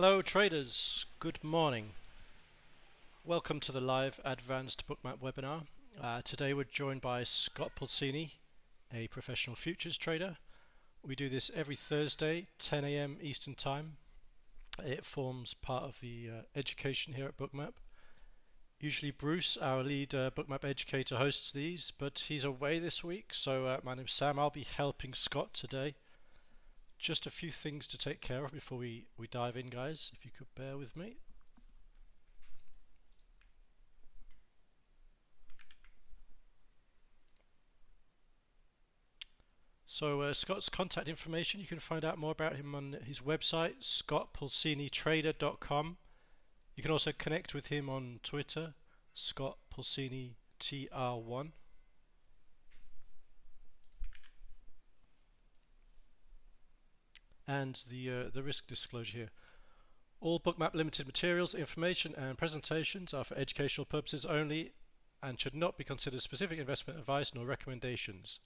Hello traders, good morning. Welcome to the live advanced bookmap webinar. Uh, today we're joined by Scott Pulcini, a professional futures trader. We do this every Thursday, 10 a.m. Eastern Time. It forms part of the uh, education here at Bookmap. Usually Bruce, our lead uh, Bookmap educator, hosts these, but he's away this week, so uh, my name's Sam. I'll be helping Scott today just a few things to take care of before we, we dive in, guys, if you could bear with me. So uh, Scott's contact information, you can find out more about him on his website, scottpulcinitrader.com. You can also connect with him on Twitter, Scott Pulcini TR1. And the, uh, the risk disclosure here. All Bookmap Limited materials, information and presentations are for educational purposes only and should not be considered specific investment advice nor recommendations.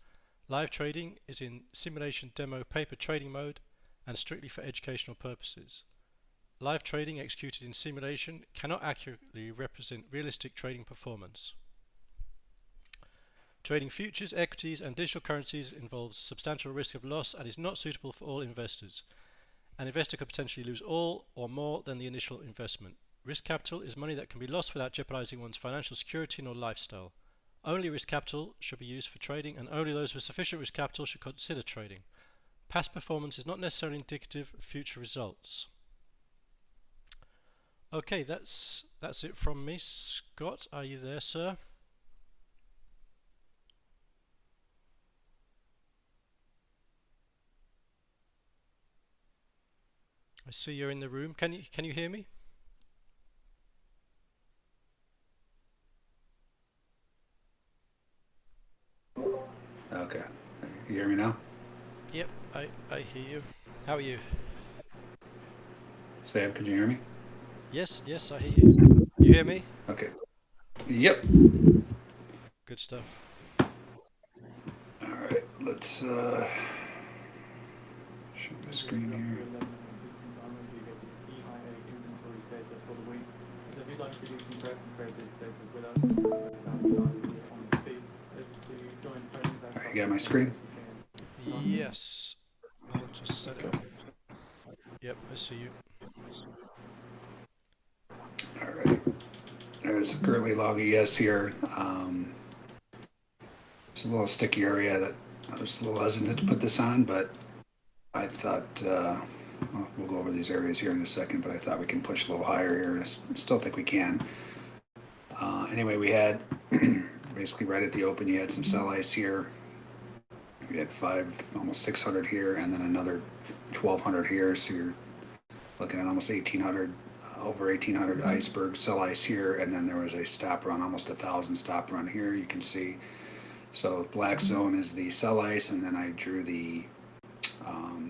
Live trading is in simulation demo paper trading mode and strictly for educational purposes. Live trading executed in simulation cannot accurately represent realistic trading performance. Trading futures, equities and digital currencies involves substantial risk of loss and is not suitable for all investors. An investor could potentially lose all or more than the initial investment. Risk capital is money that can be lost without jeopardizing one's financial security nor lifestyle. Only risk capital should be used for trading and only those with sufficient risk capital should consider trading. Past performance is not necessarily indicative of future results. Okay, that's that's it from me. Scott, are you there, sir? I see you're in the room. Can you can you hear me? Okay. You hear me now? Yep, I, I hear you. How are you? Sam, could you hear me? Yes, yes, I hear you. You hear me? Okay. Yep. Good stuff. All right, let's uh, show my screen here. You got my screen? Yes. I'll just set it up. Yep, I see you. Alright. There's a currently log ES here. Um, it's a little sticky area that I was a little hesitant to put this on, but I thought, uh, well, we'll go over these areas here in a second, but I thought we can push a little higher here. I still think we can. Uh, anyway, we had basically right at the open, you had some sell ice here. We had five, almost 600 here, and then another 1200 here. So you're looking at almost 1800, uh, over 1800 iceberg sell ice here, and then there was a stop run, almost a thousand stop run here. You can see. So black zone is the sell ice, and then I drew the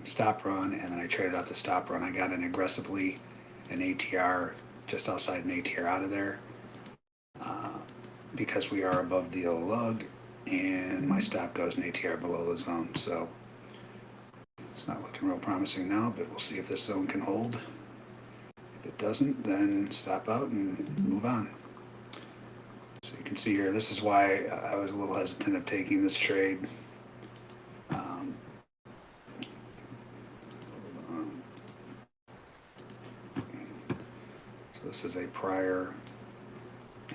stop run, and then I traded out the stop run. I got an aggressively an ATR just outside an ATR out of there uh, because we are above the lug and my stop goes an ATR below the zone. So it's not looking real promising now, but we'll see if this zone can hold. If it doesn't, then stop out and move on. So you can see here, this is why I was a little hesitant of taking this trade. Um, so this is a prior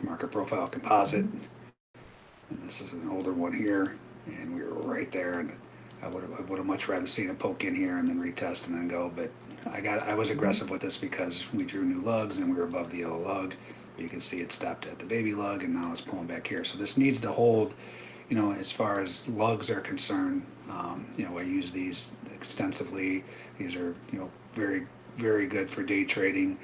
market profile composite. And this is an older one here, and we were right there. And I would have, I would have much rather seen a poke in here and then retest and then go. But I got, I was aggressive with this because we drew new lugs and we were above the yellow lug. You can see it stopped at the baby lug, and now it's pulling back here. So this needs to hold. You know, as far as lugs are concerned, um, you know, I use these extensively. These are, you know, very, very good for day trading.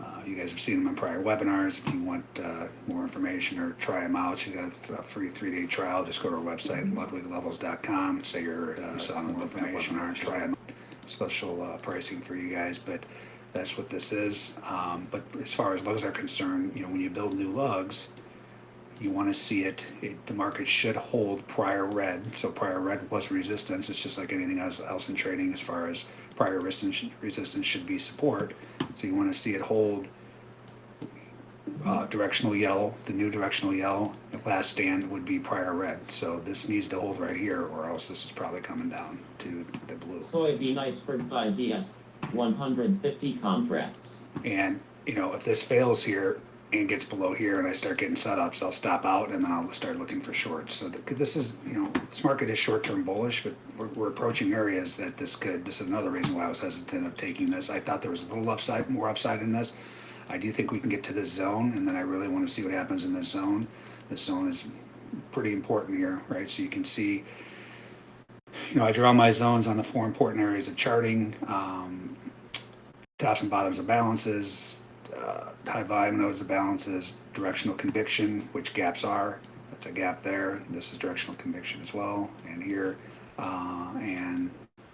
Uh, you guys have seen them in prior webinars. If you want uh, more information or try them out, you got a free three-day trial. Just go to our website, ludwiglevels.com, say you're uh, selling more information or try them. Special uh, pricing for you guys, but that's what this is. Um, but as far as lugs are concerned, you know, when you build new lugs, you want to see it, it, the market should hold prior red so prior red was resistance it's just like anything else, else in trading as far as prior resistance resistance should be support So you want to see it hold uh, directional yellow, the new directional yellow. The last stand would be prior red. So this needs to hold right here, or else this is probably coming down to the blue. Soybean iceberg by ZS, 150 contracts. And, you know, if this fails here and gets below here and I start getting setups, I'll stop out and then I'll start looking for shorts. So th- this is, you know, this market is short-term bullish, but we're, we're approaching areas that this could, this is another reason why I was hesitant of taking this. I thought there was a little upside, more upside in this. I do think we can get to this zone and then I really want to see what happens in this zone. This zone is pretty important here, right? So you can see, you know, I draw my zones on the four important areas of charting. Um, tops and bottoms of balances, uh, high volume nodes of balances, directional conviction, which gaps are. That's a gap there. This is directional conviction as well, and here, uh, and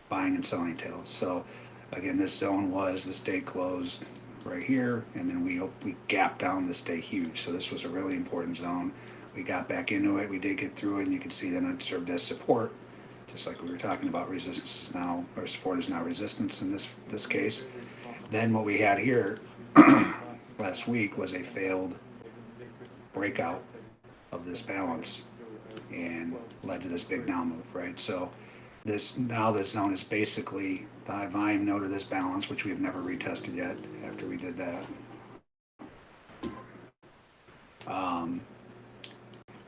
buying and selling tails. So again, this zone was this day closed right here, and then we we gapped down this day huge. So this was a really important zone. We got back into it. We did get through it, and you can see that it served as support just like we were talking about resistance is now or support is now resistance in this this case then what we had here last week was a failed breakout of this balance and led to this big down move right so this now this zone is basically the high volume node of this balance which we've never retested yet after we did that um,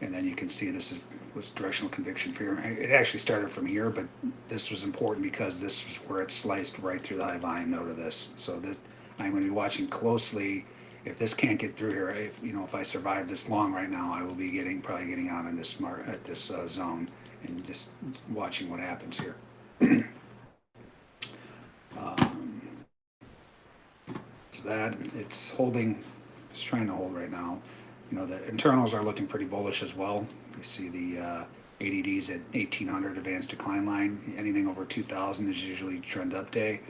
and then you can see this is, was directional conviction for here. It actually started from here, but this was important because this was where it sliced right through the high volume node of this. So that I'm going to be watching closely. If this can't get through here, if you know, if I survive this long right now, I will be getting probably getting out in this mar at this uh, zone and just watching what happens here. um, so that it's holding, it's trying to hold right now you know, the internals are looking pretty bullish as well. You see the uh, ADDs at 1800 advanced decline line. Anything over 2000 is usually trend up day.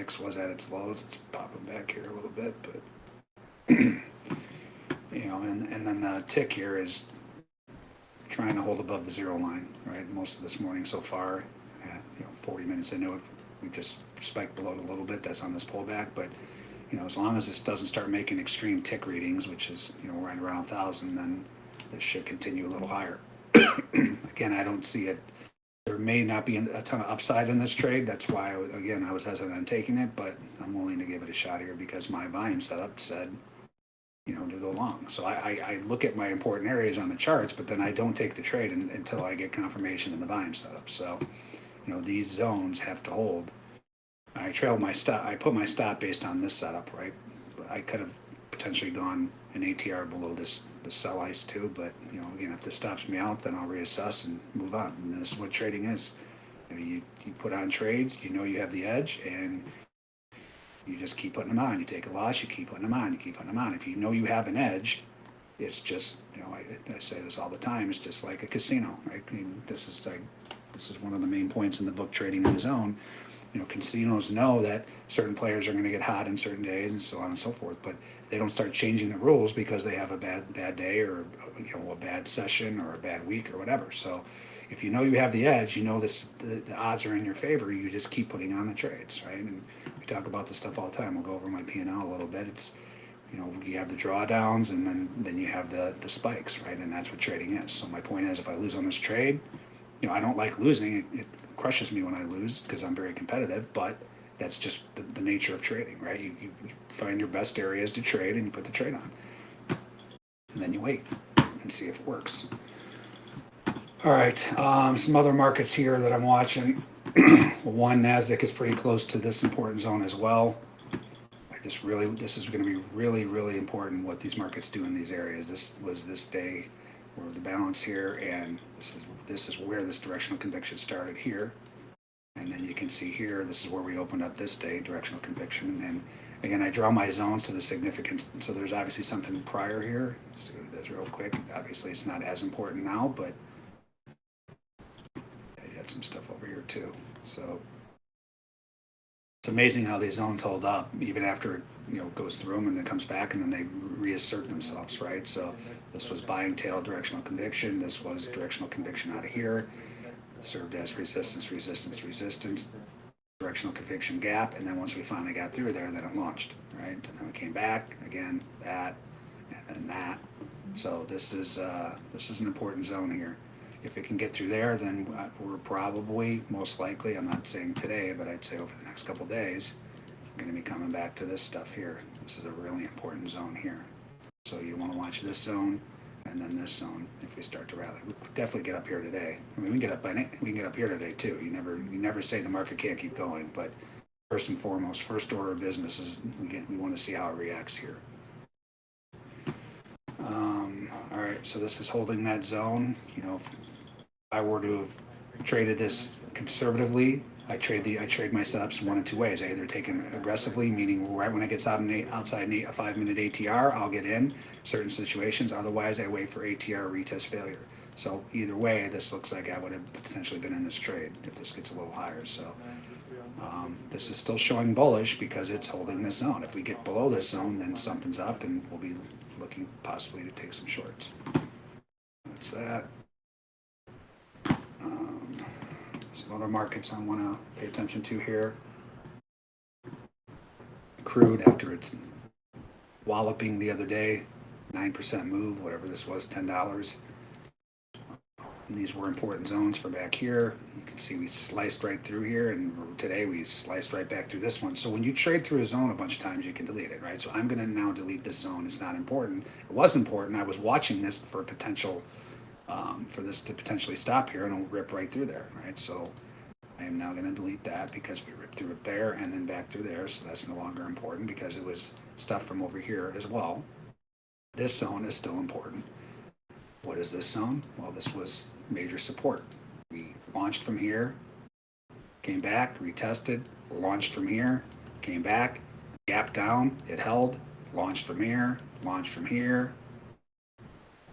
VIX was at its lows. It's popping back here a little bit, but you know, and and then the tick here is trying to hold above the zero line, right? Most of this morning so far, at, you know, 40 minutes into it, we just spiked below it a little bit. That's on this pullback, but you know, as long as this doesn't start making extreme tick readings, which is, you know, right around a thousand, then this should continue a little higher. again, I don't see it. There may not be a ton of upside in this trade. That's why, again, I was hesitant on taking it, but I'm willing to give it a shot here because my volume setup said, you know, to go long. So I, I, I look at my important areas on the charts, but then I don't take the trade in, until I get confirmation in the volume setup. So, you know, these zones have to hold. I trailed my stop. I put my stop based on this setup, right? I could have potentially gone an ATR below this the sell ice too, but you know, again, if this stops me out, then I'll reassess and move on. And this is what trading is. You, know, you, you put on trades, you know you have the edge, and you just keep putting them on. You take a loss, you keep putting them on. You keep putting them on. If you know you have an edge, it's just you know I, I say this all the time. It's just like a casino, right? I mean, this is like this is one of the main points in the book, Trading in the Zone you know, casinos know that certain players are going to get hot in certain days and so on and so forth, but they don't start changing the rules because they have a bad bad day or you know a bad session or a bad week or whatever. So if you know you have the edge, you know this the, the odds are in your favor. You just keep putting on the trades, right? And we talk about this stuff all the time. We'll go over my P and L a little bit. It's you know you have the drawdowns and then then you have the the spikes, right? And that's what trading is. So my point is, if I lose on this trade, you know I don't like losing. It, it crushes me when I lose because I'm very competitive, but that's just the, the nature of trading, right? You, you, find your best areas to trade and you put the trade on. And then you wait and see if it works. All right, um, some other markets here that I'm watching. One, NASDAQ is pretty close to this important zone as well. I just really, this is going to be really, really important what these markets do in these areas. This was this day where the balance here and this is this is where this directional conviction started here. And then you can see here this is where we opened up this day directional conviction. And then again I draw my zones to the significance. So there's obviously something prior here. Let's see what it does real quick. Obviously it's not as important now but you had some stuff over here too. So it's amazing how these zones hold up even after it you know goes through them and then comes back and then they reassert themselves right? So this was buying tail directional conviction this was directional conviction out of here served as resistance resistance resistance directional conviction gap, and then once we finally got through there, then it launched, right? And then we came back, again, that, and then that. So this is, uh, this is an important zone here. If it can get through there, then we're probably, most likely, I'm not saying today, but I'd say over the next couple days, gonna be coming back to this stuff here. This is a really important zone here. So you wanna watch this zone and then this zone if we start to rally. We definitely get up here today. I mean, we can get up by, we can get up here today too. You never, you never say the market can't keep going, but first and foremost, first order of business is we get, we wanna see how it reacts here. Um, all right, so this is holding that zone. You know, if I were to have traded this conservatively, I trade the I trade my setups one of two ways. I either take them aggressively, meaning right when it gets out eight, outside an eight, a five minute ATR, I'll get in certain situations. Otherwise, I wait for ATR retest failure. So either way, this looks like I would have potentially been in this trade if this gets a little higher. So um, this is still showing bullish because it's holding this zone. If we get below this zone, then something's up, and we'll be looking possibly to take some shorts. That's that. Um, some other markets I want to pay attention to here. Crude after its walloping the other day, nine percent move, whatever this was, ten dollars. These were important zones for back here. You can see we sliced right through here, and today we sliced right back through this one. So when you trade through a zone a bunch of times, you can delete it, right? So I'm going to now delete this zone. It's not important. It was important. I was watching this for potential, um, for this to potentially stop here and it'll rip right through there, right? So I am now going to delete that because we ripped through it there and then back through there. So that's no longer important because it was stuff from over here as well. This zone is still important. What is this zone? Well, this was major support. We launched from here, came back, retested, launched from here, came back, gap down, it held, launched from here, launched from here,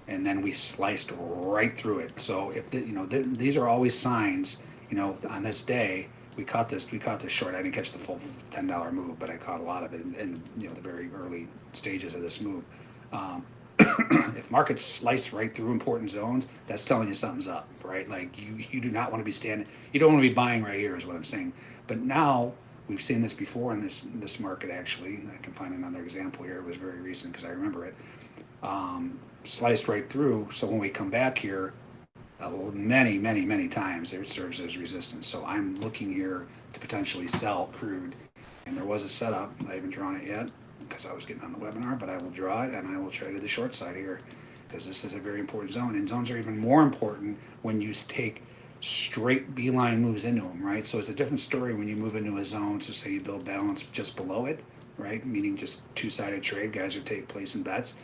and then we sliced right through it. So if the, you know th- these are always signs, you know, on this day we caught this we caught this short. I didn't catch the full ten dollar move, but I caught a lot of it in, in you know the very early stages of this move. Um, if markets slice right through important zones, that's telling you something's up, right? Like you, you do not want to be standing, you don't want to be buying right here, is what I'm saying. But now we've seen this before in this this market. Actually, I can find another example here. It was very recent because I remember it. Um, sliced right through. So when we come back here, uh, many, many, many times it serves as resistance. So I'm looking here to potentially sell crude, and there was a setup. I haven't drawn it yet because I was getting on the webinar, but I will draw it and I will trade to the short side here because this is a very important zone. And zones are even more important when you take straight beeline moves into them, right? So it's a different story when you move into a zone. So say you build balance just below it, right? Meaning just two-sided trade, guys are take in bets.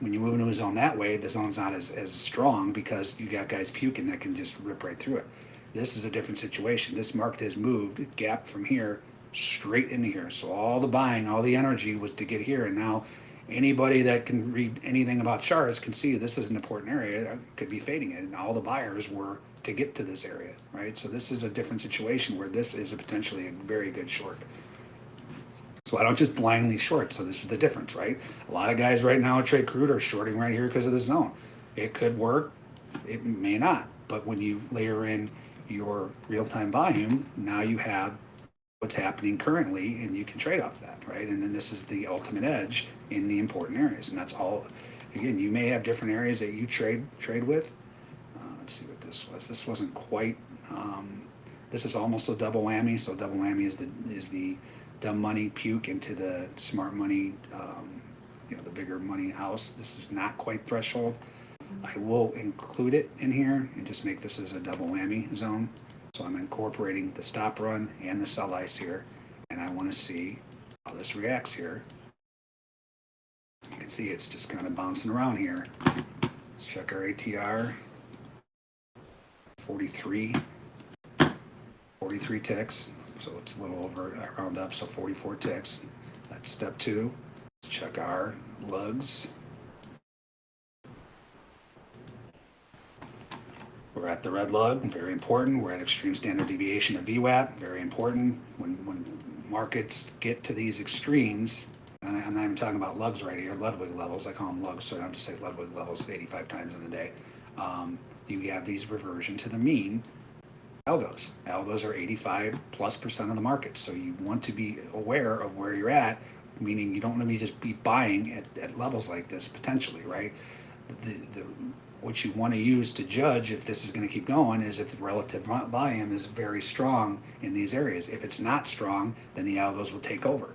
When you move into a zone that way, the zone's not as, as strong because you got guys puking that can just rip right through it. This is a different situation. This market has moved, gap from here, straight into here. So all the buying, all the energy was to get here. And now anybody that can read anything about charts can see this is an important area that could be fading it. And all the buyers were to get to this area, right? So this is a different situation where this is a potentially a very good short. So I don't just blindly short. So this is the difference, right? A lot of guys right now at Trade Crude are shorting right here because of the zone. It could work, it may not. But when you layer in your real-time volume, now you have what's happening currently and you can trade off that right and then this is the ultimate edge in the important areas and that's all again you may have different areas that you trade trade with uh, let's see what this was this wasn't quite um, this is almost a double whammy so double whammy is the is the dumb money puke into the smart money um, you know the bigger money house this is not quite threshold I will include it in here and just make this as a double whammy zone so I'm incorporating the stop run and the sell ice here, and I want to see how this reacts here. You can see it's just kind of bouncing around here. Let's check our ATR. 43, 43 ticks, so it's a little over, I round up, so 44 ticks. That's step two. Let's check our lugs. We're at the red lug, very important. We're at extreme standard deviation of VWAP, very important. When, when markets get to these extremes, and I'm not even talking about lugs right here, Ludwig levels, I call them lugs, so I don't have to say Ludwig levels 85 times in a day. Um, you have these reversion to the mean. Algos. Algos are 85 plus percent of the market. So you want to be aware of where you're at, meaning you don't want to be just be buying at, at levels like this potentially, right? The, the, what you want to use to judge if this is going to keep going is if the relative volume is very strong in these areas. If it's not strong, then the algos will take over,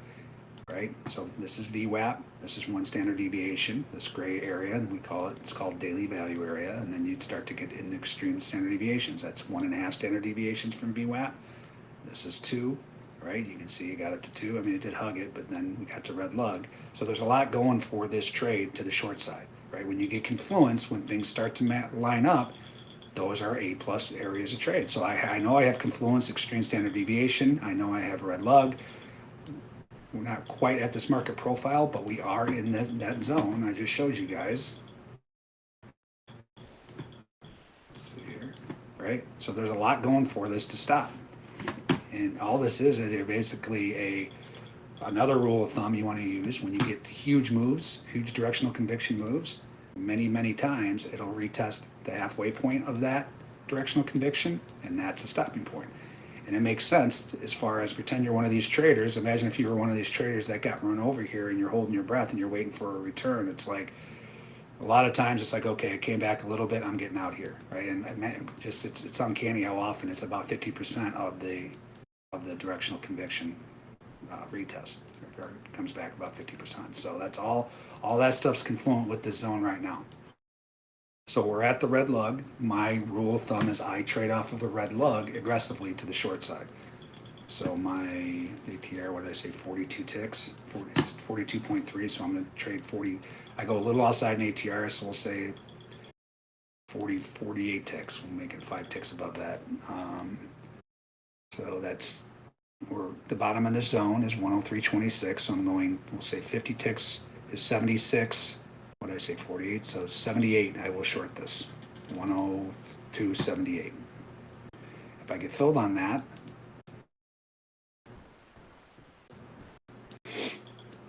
right? So this is VWAP. This is one standard deviation, this gray area, and we call it, it's called daily value area. And then you'd start to get in extreme standard deviations. That's one and a half standard deviations from VWAP. This is two, right? You can see it got up to two. I mean, it did hug it, but then we got to red lug. So there's a lot going for this trade to the short side, right? When you get confluence, when things start to line up, those are A plus areas of trade. So I, I know I have confluence, extreme standard deviation. I know I have red lug. We're not quite at this market profile, but we are in that, that zone. I just showed you guys. Here, Right? So there's a lot going for this to stop. And all this is, is basically a, another rule of thumb you want to use when you get huge moves, huge directional conviction moves, many, many times, it'll retest the halfway point of that directional conviction, and that's a stopping point. And it makes sense as far as pretend you're one of these traders. Imagine if you were one of these traders that got run over here and you're holding your breath and you're waiting for a return. It's like a lot of times it's like, okay, it came back a little bit, I'm getting out here, right? And, man, just it's, it's uncanny how often it's about 50% of the of the directional conviction uh, retest or comes back about 50%. So that's all all that stuff's confluent with this zone right now. So we're at the red lug. My rule of thumb is I trade off of the red lug aggressively to the short side. So my ATR, what did I say, 42 ticks, 40, 42.3. So I'm going to trade 40. I go a little outside in ATR, so we'll say 40, 48 ticks. We'll make it five ticks above that. Um, so that's we're the bottom of the zone is 103.26. So I'm going, we'll say 50 ticks is 76. What did I say, 48? So 78, I will short this. 102.78. If I get filled on that,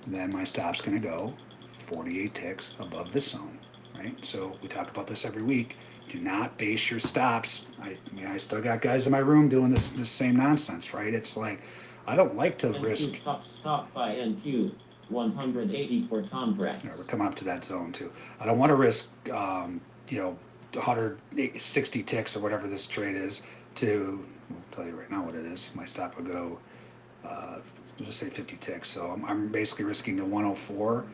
then my stop's going to go 48 ticks above this zone, right? So we talk about this every week. Do not base your stops. I, I mean, I still got guys in my room doing this this same nonsense, right? It's like I don't like to NQ risk. stop, stop by NQ, 184 Yeah, contracts. we're coming up to that zone too. I don't want to risk, um, you know, 160 ticks or whatever this trade is to, I'll tell you right now what it is. My stop will go, uh, let's just say 50 ticks. So I'm, I'm basically risking to 104.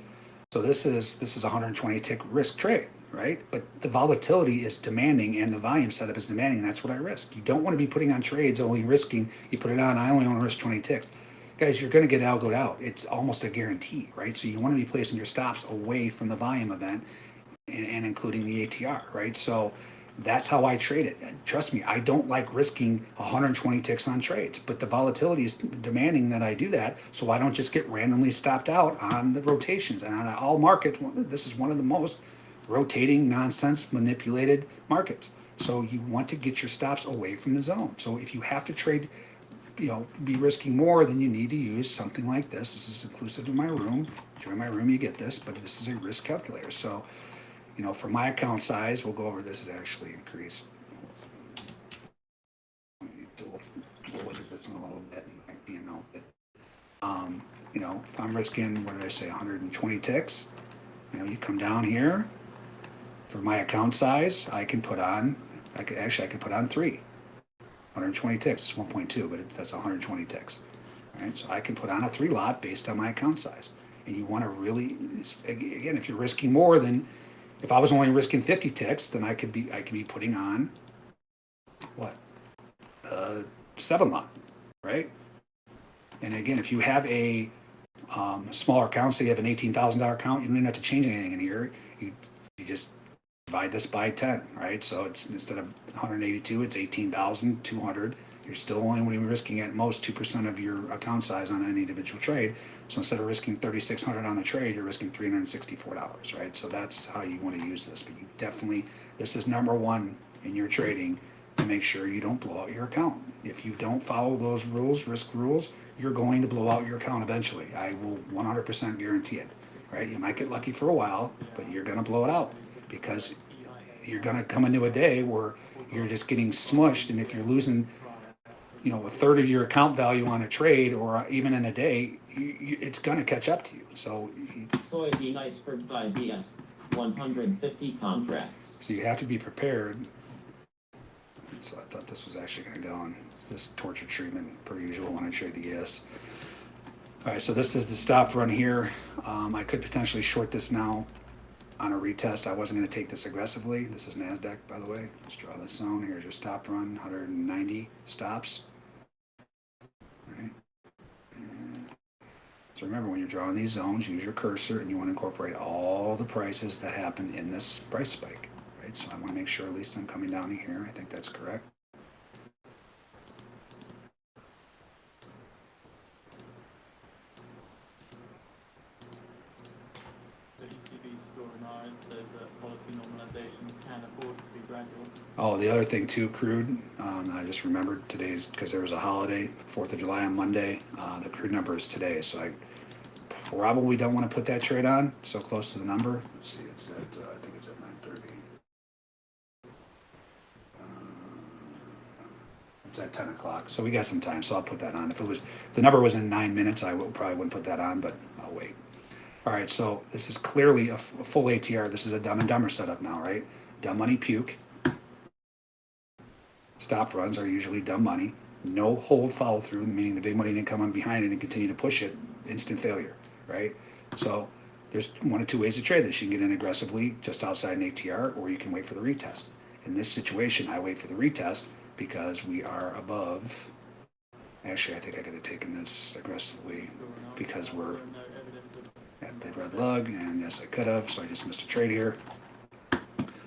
So this is, this is 120 tick risk trade, right? But the volatility is demanding and the volume setup is demanding. And that's what I risk. You don't want to be putting on trades only risking, you put it on, I only want to risk 20 ticks guys, you're going to get algoed out. It's almost a guarantee, right? So you want to be placing your stops away from the volume event and, and including the ATR, right? So that's how I trade it. Trust me, I don't like risking 120 ticks on trades, but the volatility is demanding that I do that. So I don't just get randomly stopped out on the rotations. And on all markets, this is one of the most rotating, nonsense, manipulated markets. So you want to get your stops away from the zone. So if you have to trade you know, be risking more, then you need to use something like this. This is inclusive of my room. Join my room, you get this, but this is a risk calculator. So, you know, for my account size, we'll go over this is actually increased. We'll look at this in a little bit, you know, um, you know, if I'm risking, what did I say, 120 ticks? You know, you come down here, for my account size, I can put on, I could, actually, I could put on three. 120 ticks, it's 1.2, but it, that's 120 ticks. Right? So I can put on a three lot based on my account size. And you want to really, again, if you're risking more than, if I was only risking 50 ticks, then I could be, I could be putting on what? Uh, seven lot, right? And again, if you have a um, smaller account, say you have an $18,000 account, you don't even have to change anything in here. You, you just divide this by 10, right? So it's instead of 182, it's 18,200. You're still only risking at most 2% of your account size on any individual trade. So instead of risking 3,600 on the trade, you're risking $364, right? So that's how you want to use this. But you definitely, this is number one in your trading to make sure you don't blow out your account. If you don't follow those rules, risk rules, you're going to blow out your account eventually. I will 100% guarantee it, right? You might get lucky for a while, but you're going to blow it out because you're going to come into a day where you're just getting smushed and if you're losing you know, a third of your account value on a trade or even in a day, you, you, it's going to catch up to you. So, you- Soybean iceberg by ZS, one hundred fifty contracts. so you have to be prepared. So I thought this was actually going to go on this torture treatment per usual when I trade the ES. All right, so this is the stop run here. Um, I could potentially short this now on a retest. I wasn't going to take this aggressively. This is NASDAQ, by the way. Let's draw this zone. Here's your stop run, 190 stops. Right. So remember, when you're drawing these zones, use your cursor and you want to incorporate all the prices that happen in this price spike, right? So I want to make sure at least I'm coming down here. I think that's correct. The ECB store and ours, there's a policy normalization can afford to be gradual. Oh, the other thing too, crude, um, I just remembered today's, because there was a holiday, Fourth of July on Monday, uh, the crude number is today, so I probably don't wanna put that trade on, so close to the number. Let's see, it's at, uh, I think it's at nine thirty. It's at ten o'clock, so we got some time, so I'll put that on. If it was, if the number was in nine minutes, I would, probably wouldn't put that on, but I'll wait. All right, so this is clearly a full ATR, this is a dumb and dumber setup now, right? Dumb money puke. Stop runs are usually dumb money. No hold follow through, meaning the big money didn't come on behind it and continue to push it. Instant failure, right? So there's one of two ways to trade this. You can get in aggressively just outside an ATR, or you can wait for the retest. In this situation, I wait for the retest because we are above. Actually, I think I could have taken this aggressively Because we're- at the red lug, and yes, I could have, so I just missed a trade here.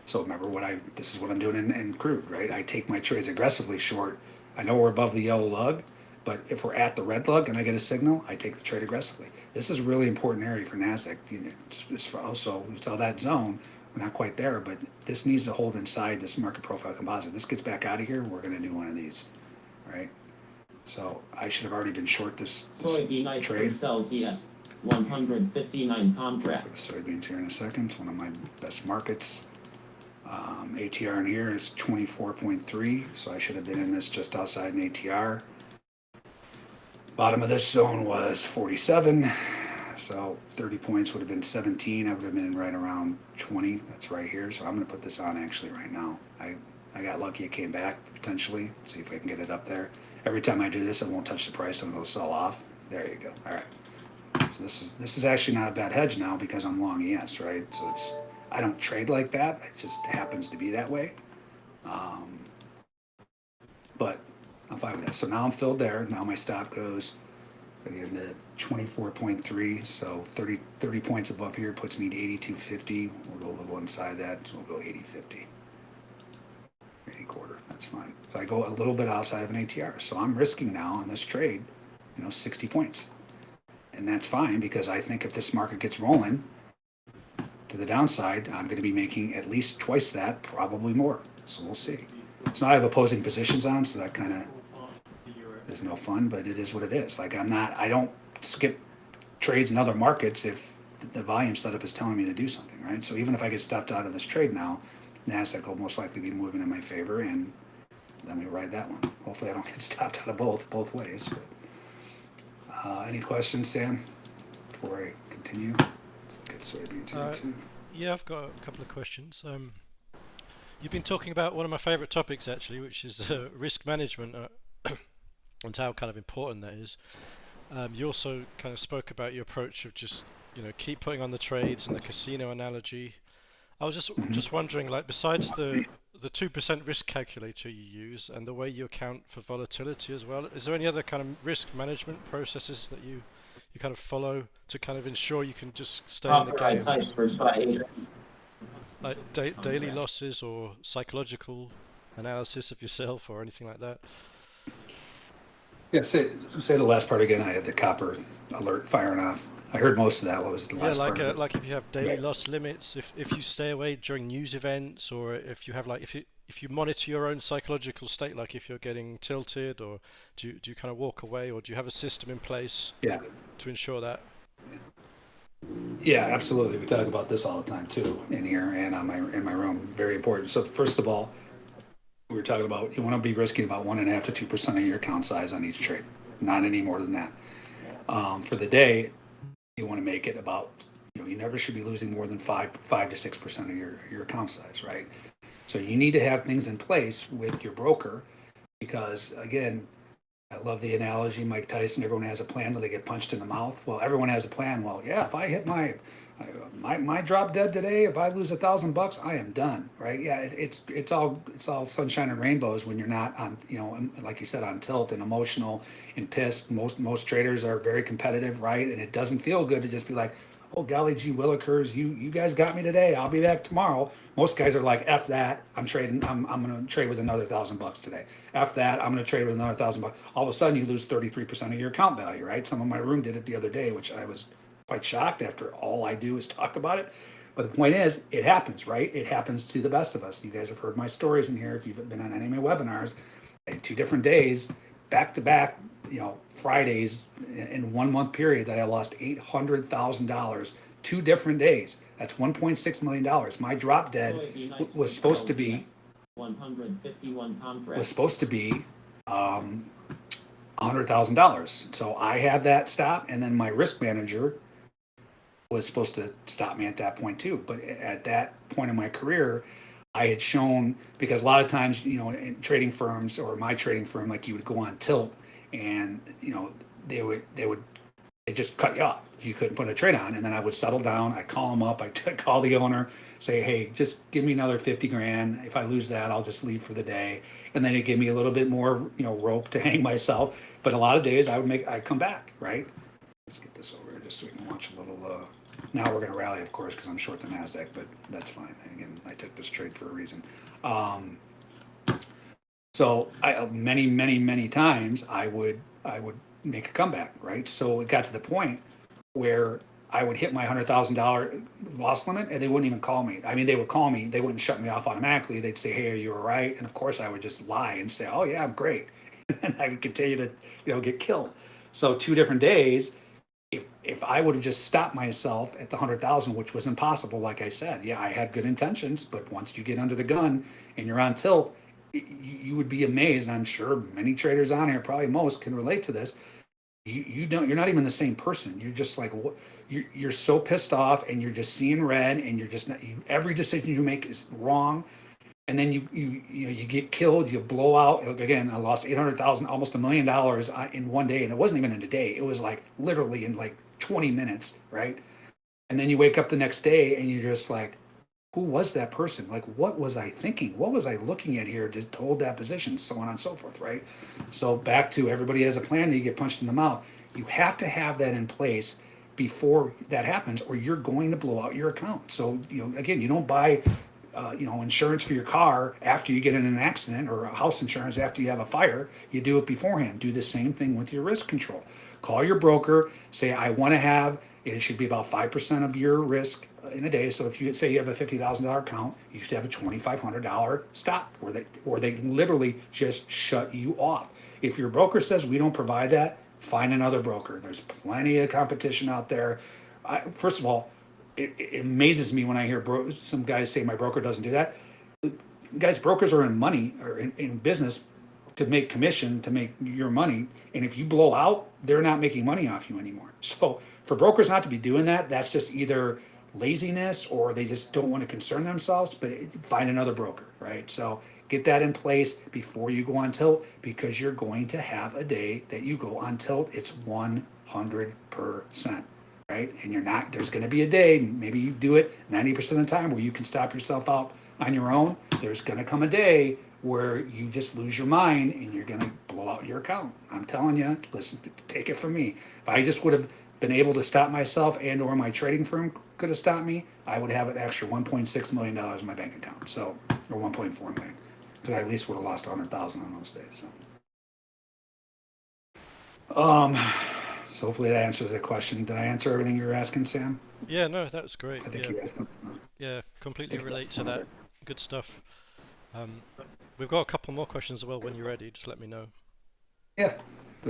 So remember what I, this is what I'm doing in, in crude, right? I take my trades aggressively short. I know we're above the yellow lug, but if we're at the red lug and I get a signal, I take the trade aggressively. This is a really important area for NASDAQ, you know, just- just for also, we saw that zone, we're not quite there, but this needs to hold inside this market profile composite. This gets back out of here, we're gonna do one of these, right? So I should have already been short this, this Soybean trade. sells ES, one hundred fifty-nine contracts. soybeans here in a second. It's one of my best markets. Um, ATR in here is 24.3, so I should have been in this just outside an ATR. Bottom of this zone was 47, so 30 points would have been 17. I would have been right around 20. That's right here. So I'm going to put this on actually right now. I, I got lucky it came back potentially. see if I can get it up there. Every time I do this, it won't touch the price and it'll sell off. There you go. All right. So this is this is actually not a bad hedge now because I'm long ES, right? So it's I don't trade like that. It just happens to be that way. Um, but I'm fine with that. So now I'm filled there. Now my stop goes again to 24.3. So 30 30 points above here puts me to 82.50. We'll go a little inside that. So we'll go 80.50. 80 quarter. That's fine. So I go a little bit outside of an ATR. So I'm risking now on this trade, you know, 60 points and that's fine because I think if this market gets rolling to the downside, I'm going to be making at least twice that, probably more. So we'll see. So now I have opposing positions on, so that kind of is no fun, but it is what it is. Like I'm not, I don't skip trades in other markets if the volume setup is telling me to do something, right? So even if I get stopped out of this trade now, Nasdaq will most likely be moving in my favor, and then we ride that one. Hopefully, I don't get stopped out of both both ways. But, uh, any questions, Sam? Before I continue, let's look at soybeans here Uh, too. Yeah, I've got a couple of questions. Um, you've been talking about one of my favourite topics actually, which is uh, risk management uh, and how kind of important that is. Um, you also kind of spoke about your approach of just you know keep putting on the trades and the casino analogy. I was just Mhm. just wondering, like besides the the two percent risk calculator you use and the way you account for volatility as well, is there any other kind of risk management processes that you you kind of follow to kind of ensure you can just stay in the game? Authorized icebergs by eight. like da- daily losses or psychological analysis of yourself or anything like that. Yeah, say say the last part again. I had the copper alert firing off. I heard most of that. What was the Yeah, last like part? uh, of like if you have daily Yeah. loss limits, if if you stay away during news events, or if you have like if you if you monitor your own psychological state, like if you're getting tilted, or do you, do you kind of walk away, or do you have a system in place yeah. to ensure that? Yeah, absolutely. We talk about this all the time too in here and on my in my room. Very important. So first of all, we were talking about, you want to be risking about one and a half to two percent of your account size on each trade, not any more than that. Um, for the day, you want to make it about, you know, you never should be losing more than five, five to six percent of your, your account size, right? So you need to have things in place with your broker because again, I love the analogy, Mike Tyson, everyone has a plan till they get punched in the mouth. Well, everyone has a plan. Well, yeah, if I hit my, my, my drop dead today, if I lose a thousand bucks, I am done, right? Yeah, it, it's, it's all, it's all sunshine and rainbows when you're not on, you know, um, like you said, on tilt and emotional and pissed. Most, most traders are very competitive, right? And it doesn't feel good to just be like, oh golly gee willikers you you guys got me today. I'll be back tomorrow. Most guys are like f that. I'm trading i'm, I'm gonna trade with another thousand bucks today. F that. I'm gonna trade with another thousand bucks. All of a sudden you lose 33% of your account value right? Some of my room did it the other day which i was quite shocked after all i do is talk about it. But the point is it happens right? It happens to the best of us. You guys have heard my stories in here. If you've been on any of my webinars in two different days back to back you know fridays in- one month period that i lost $800000 two different days that's 1.6 million dollars my drop dead So it'd be was supposed to be LGS 151 was supposed to be um, $100,000. So I had that stop, and then my risk manager was supposed to stop me at that point too. But at that point in my career, I had shown because a lot of times, you know, in trading firms or my trading firm, like you would go on tilt, and you know they would they would they just cut you off. You couldn't put a trade on, and then I would settle down. I call them up. I call the owner, say, "Hey, just give me another fifty grand. If I lose that, I'll just leave for the day." And then it gave me a little bit more, you know, rope to hang myself. But a lot of days, I would make, I'd come back, right? Let's get this over just so we can watch a little. Uh, now we're going to rally, of course, because I'm short the Nasdaq, but that's fine. Again, I took this trade for a reason. Um, so I many, many, many times I would I would make a comeback, right? So it got to the point where I would hit my hundred thousand dollar loss limit, and they wouldn't even call me. I mean, they would call me. They wouldn't shut me off automatically. They'd say, "Hey, are you all right?" And of course, I would just lie and say, "Oh yeah, I'm great," and I would continue to, you know, get killed. So two different days. If if I would have just stopped myself at the hundred thousand, which was impossible, like I said, yeah, I had good intentions, but once you get under the gun and you're on tilt, you, would be amazed. I'm sure many traders on here, probably most, can relate to this. You you don't you're not even the same person. You're just like what you're, you're so pissed off and you're just seeing red and you're just not you, every decision you make is wrong. And then you you you know you get killed you blow out again i lost 800000 almost a million dollars uh, in one day and it wasn't even in a day. It was like literally in like 20 minutes right? And then you wake up the next day and you're just like who was that person? Like what was i thinking? What was i looking at here to hold that position? So on and so forth right? So back to everybody has a plan you get punched in the mouth. You have to have that in place before that happens or you're going to blow out your account. So you know again you don't buy uh, you know insurance for your car after you get in an accident or house insurance after you have a fire. You do it beforehand. Do the same thing with your risk control. Call your broker say i want to have it should be about 5% of your risk in a day. So if you say you have a $50000 account you should have a $2500 stop where they or they literally just shut you off. If your broker says we don't provide that find another broker. There's plenty of competition out there. I, first of all it, it amazes me when i hear bro- some guys say my broker doesn't do that. Guys brokers are in money or in, in business to make commission to make your money. And if you blow out they're not making money off you anymore. So for brokers not to be doing that that's just either laziness or they just don't want to concern themselves but find another broker right? So get that in place before you go on tilt because you're going to have a day that you go on tilt it's 100% right? And you're not there's going to be a day maybe you do it 90% of the time where you can stop yourself out on your own there's going to come a day where you just lose your mind and you're going to blow out your account. I'm telling you listen take it from me. If i just would have been able to stop myself and or my trading firm could have stopped me i would have an extra 1.6 million dollars in my bank account so or 1.4 million because i at least would have lost 100000 on those days so um so hopefully that answers the question did i answer everything you were asking sam Yeah, no, that was great. i think Yeah, you asked them. yeah, completely relate to that. Good stuff. Um, we've got a couple more questions as well. When you're ready, just let me know. yeah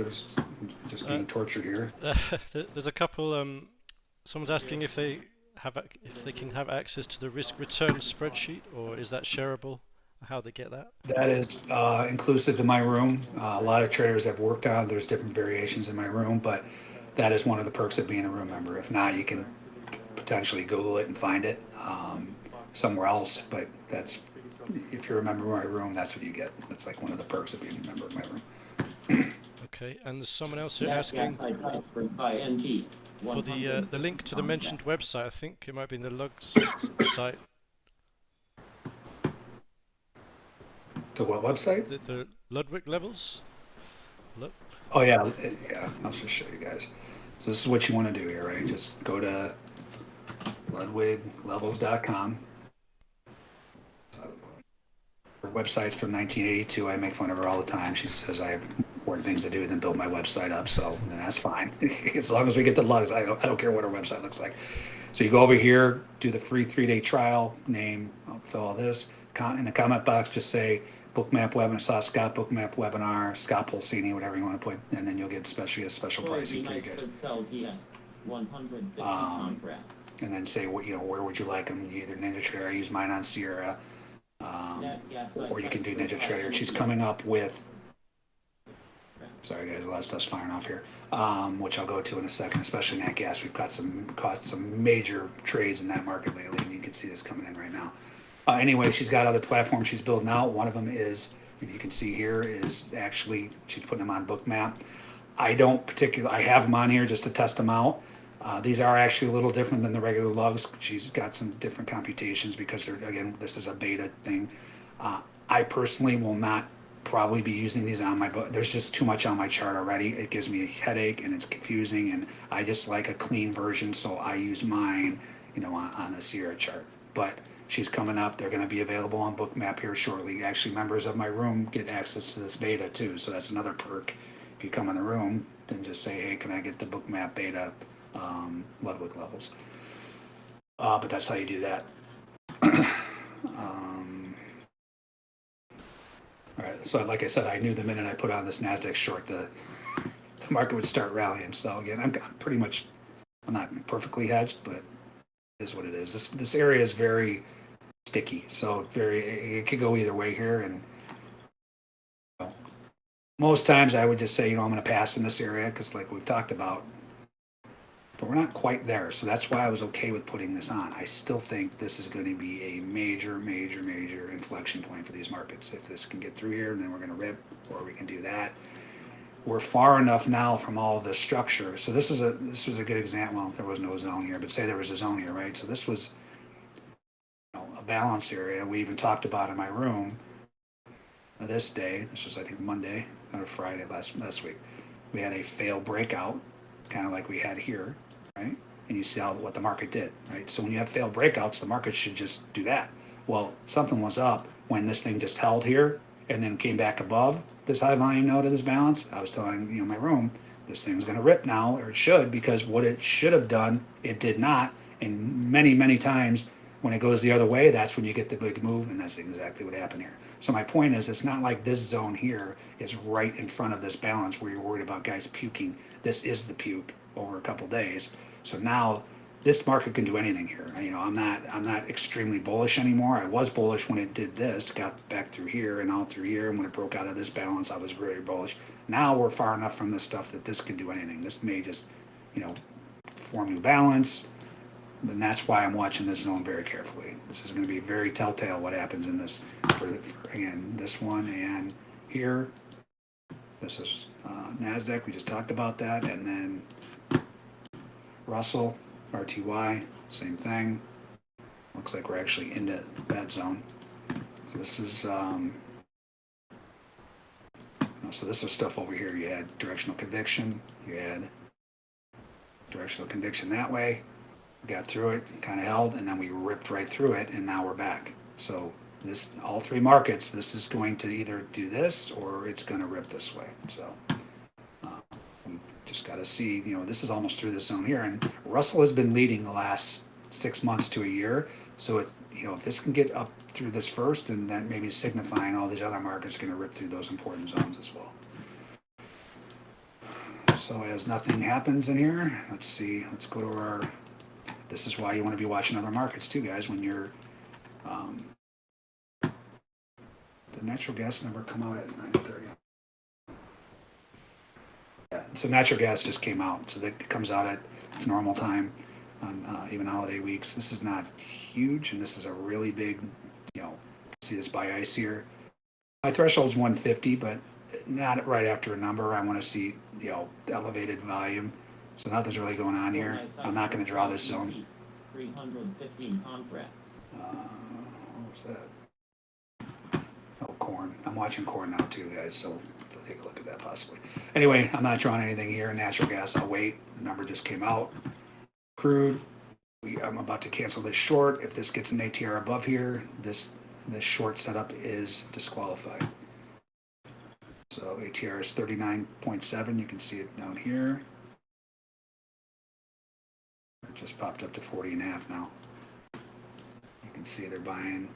there's just being Uh, tortured here there's a couple. Um, someone's asking if they have if they can have access to the risk return spreadsheet, or is that shareable? how they get that? That is uh, inclusive to my room. Uh, a lot of traders have worked on. There's different variations in my room, but that is one of the perks of being a room member. If not, you can potentially Google it and find it um, somewhere else. But that's if you're a member of my room, that's what you get. That's like one of the perks of being a member of my room. Okay, and there's someone else here Nat asking gas site transferred by NG. for the uh, the link to the contracts. mentioned website. I think it might be in the logs site. The what website? The, the Ludwig levels. Look. Oh yeah, yeah. I'll just show you guys. So this is what you want to do here, right? Just go to ludwiglevels.com. Her website's from 1982. I make fun of her all the time. She says I have important things to do than build my website up, so and that's fine. as long as we get the lugs, I don't, I don't care what our website looks like. So you go over here, do the free three-day trial, name, I'll fill all this. In the comment box, just say Bookmap webinar, saw Scott Bookmap webinar, Scott Pulcini, whatever you want to put, and then you'll get especially a special pricing for you guys. Sells ES 150 Um. And then say what you know, where would you like them? Either Ninja Trader, I use mine on Sierra, um, Nat gas site or you can do Ninja Trader. She's coming up with. Sorry guys, a lot of stuff's firing off here, um, which I'll go to in a second. Especially Nat Gas, we've got some caught some major trades in that market lately, and you can see this coming in right now. Uh, anyway, she's got other platforms she's building out. One of them is, you can see here, is actually she's putting them on Bookmap. I don't particularly, I have them on here just to test them out. Uh, these are actually a little different than the regular lugs. She's got some different computations because they're, again, this is a beta thing. Uh, I personally will not probably be using these on my, book. there's just too much on my chart already. It gives me a headache and it's confusing and I just like a clean version, so I use mine, you know, on, on a Sierra chart. But she's coming up. They're going to be available on Bookmap here shortly. Actually, members of my room get access to this beta too, so that's another perk. If you come in the room, then just say, "Hey, can I get the Bookmap beta um, Ludwig levels?" Uh, but that's how you do that. um, right. So, like I said, I knew the minute I put on this Nasdaq short, the the market would start rallying. So again, I'm, pretty much, I'm not perfectly hedged, but is what it is. This this area is very sticky, so very it, it could go either way here. And you know, most times I would just say, you know, I'm going to pass in this area because, like we've talked about, but we're not quite there. So that's why I was okay with putting this on. I still think this is going to be a major, major, major inflection point for these markets. If this can get through here, then we're going to rip, or we can do that. We're far enough now from all the structure. So this is a this was a good example. Well, there was no zone here, but say there was a zone here, right? So this was you know, a balance area. We even talked about in my room this day. This was I think Monday or Friday last last week. We had a fail breakout, kind of like we had here, right? And you see how what the market did, right? So when you have failed breakouts, the market should just do that. Well, something was up when this thing just held here and then came back above this high volume node of this balance. I was telling you know my room, this thing's going to rip now, or it should, because what it should have done, it did not. And many, many times when it goes the other way, that's when you get the big move, and that's exactly what happened here. So my point is, it's not like this zone here is right in front of this balance where you're worried about guys puking. This is the puke over a couple days. So now this market can do anything here. You know, I'm not I'm not extremely bullish anymore. I was bullish when it did this, got back through here and out through here, and when it broke out of this balance, I was very bullish. Now we're far enough from this stuff that this can do anything. This may just, you know, form new balance, and that's why I'm watching this zone very carefully. This is going to be very telltale what happens in this. For, for again, this one and here. This is uh, Nasdaq. We just talked about that, and then Russell, RTY, same thing. Looks like we're actually into that zone. So this is, um, so this is stuff over here. You had directional conviction, you had directional conviction that way. Got through it, kind of held, and then we ripped right through it, and now we're back. So this, all three markets, this is going to either do this or it's going to rip this way. So just got to see, you know, this is almost through this zone here, and Russell has been leading the last six months to a year. So it, you know, if this can get up through this first, then that maybe signifying all these other markets going to rip through those important zones as well. So as nothing happens in here, let's see, let's go to our, this is why you want to be watching other markets too, guys, when you're, um, the natural gas number come out at nine thirty? Yeah, so natural gas just came out, so that comes out at its normal time on uh, even holiday weeks. This is not huge, and this is a really big, you know, see this by ice here. My threshold's 150, but not right after a number. I want to see, you know, elevated volume. So nothing's really going on here. I'm not going to draw this zone. Three hundred fifteen contracts. Uh, what was that? Oh, corn. I'm watching corn now too, guys. So take a look at that possibly. Anyway, I'm not drawing anything here. Natural gas, I'll wait. The number just came out. Crude, we, I'm about to cancel this short. If this gets an ATR above here, this this short setup is disqualified. So ATR is 39.7. You can see it down here. It just popped up to 40 and a half now. You can see they're buying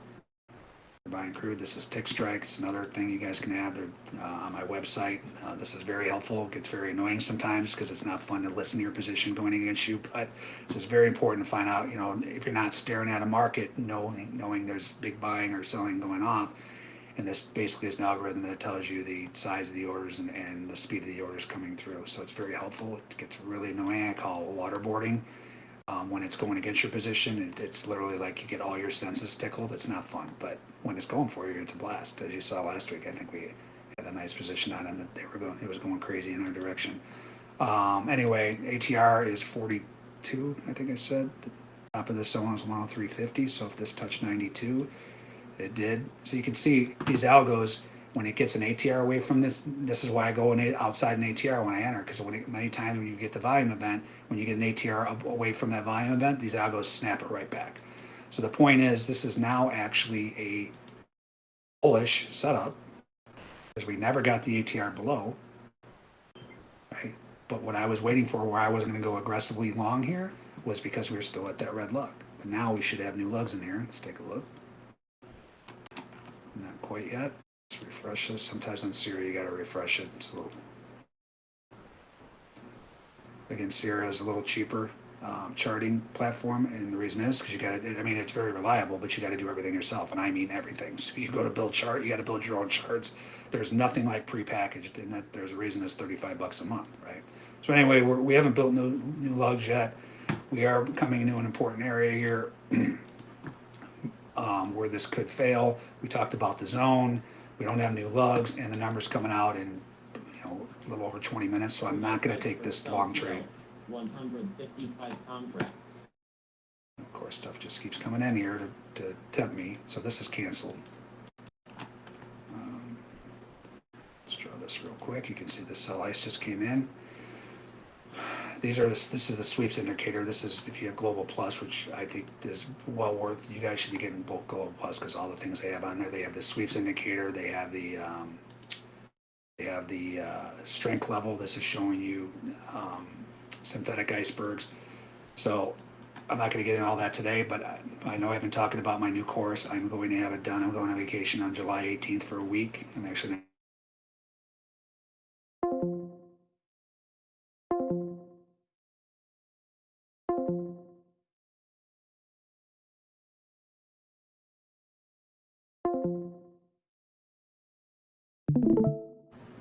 buying crude. This is Tick Strike. It's another thing you guys can have. Uh, on my website. Uh, this is very helpful. It gets very annoying sometimes because it's not fun to listen to your position going against you. But this is very important to find out. You know, if you're not staring at a market, knowing knowing there's big buying or selling going off, and this basically is an algorithm that tells you the size of the orders and, and the speed of the orders coming through. So it's very helpful. It gets really annoying. I call it waterboarding um, when it's going against your position. It, it's literally like you get all your senses tickled. It's not fun, but when it's going for you, it's a blast. As you saw last week, I think we had a nice position on them that they were going. It was going crazy in our direction. Um, anyway, ATR is 42. I think I said the top of the zone is 103.50. So if this touched 92, it did. So you can see these algos when it gets an ATR away from this, this is why I go in it outside an ATR when I enter, because when many times when you get the volume event, when you get an ATR away from that volume event, these algos snap it right back. So the point is, this is now actually a bullish setup, because we never got the ATR below, right? But what I was waiting for, where I wasn't going to go aggressively long here, was because we were still at that red lug. But now we should have new lugs in here. Let's take a look. Not quite yet. Let's refresh this. Sometimes on Sierra you got to refresh it. It's a little. Again, Sierra is a little cheaper um, charting platform, and the reason is because you got to. I mean, it's very reliable, but you got to do everything yourself, and I mean everything. So you go to build chart, you got to build your own charts. There's nothing like prepackaged, and that there's a reason it's 35 bucks a month, right? So anyway, we're, we haven't built new new lugs yet. We are coming into an important area here. um, where this could fail. We talked about the zone. We don't have new lugs, and the number's coming out in you know a little over 20 minutes. So I'm not going to take this long trade. One hundred fifty-five contracts. Of course, stuff just keeps coming in here to, to tempt me. So this is canceled. Um, let's draw this real quick. You can see the sell ice just came in. These are this is the sweeps indicator. This is if you have Global Plus, which I think is well worth. You guys should be getting both Global Plus because all the things they have on there. They have the sweeps indicator. They have the um, they have the uh, strength level. This is showing you um, synthetic icebergs. So I'm not going to get into all that today, but I, I know I've been talking about my new course. I'm going to have it done. I'm going on vacation on July 18th for a week. I'm actually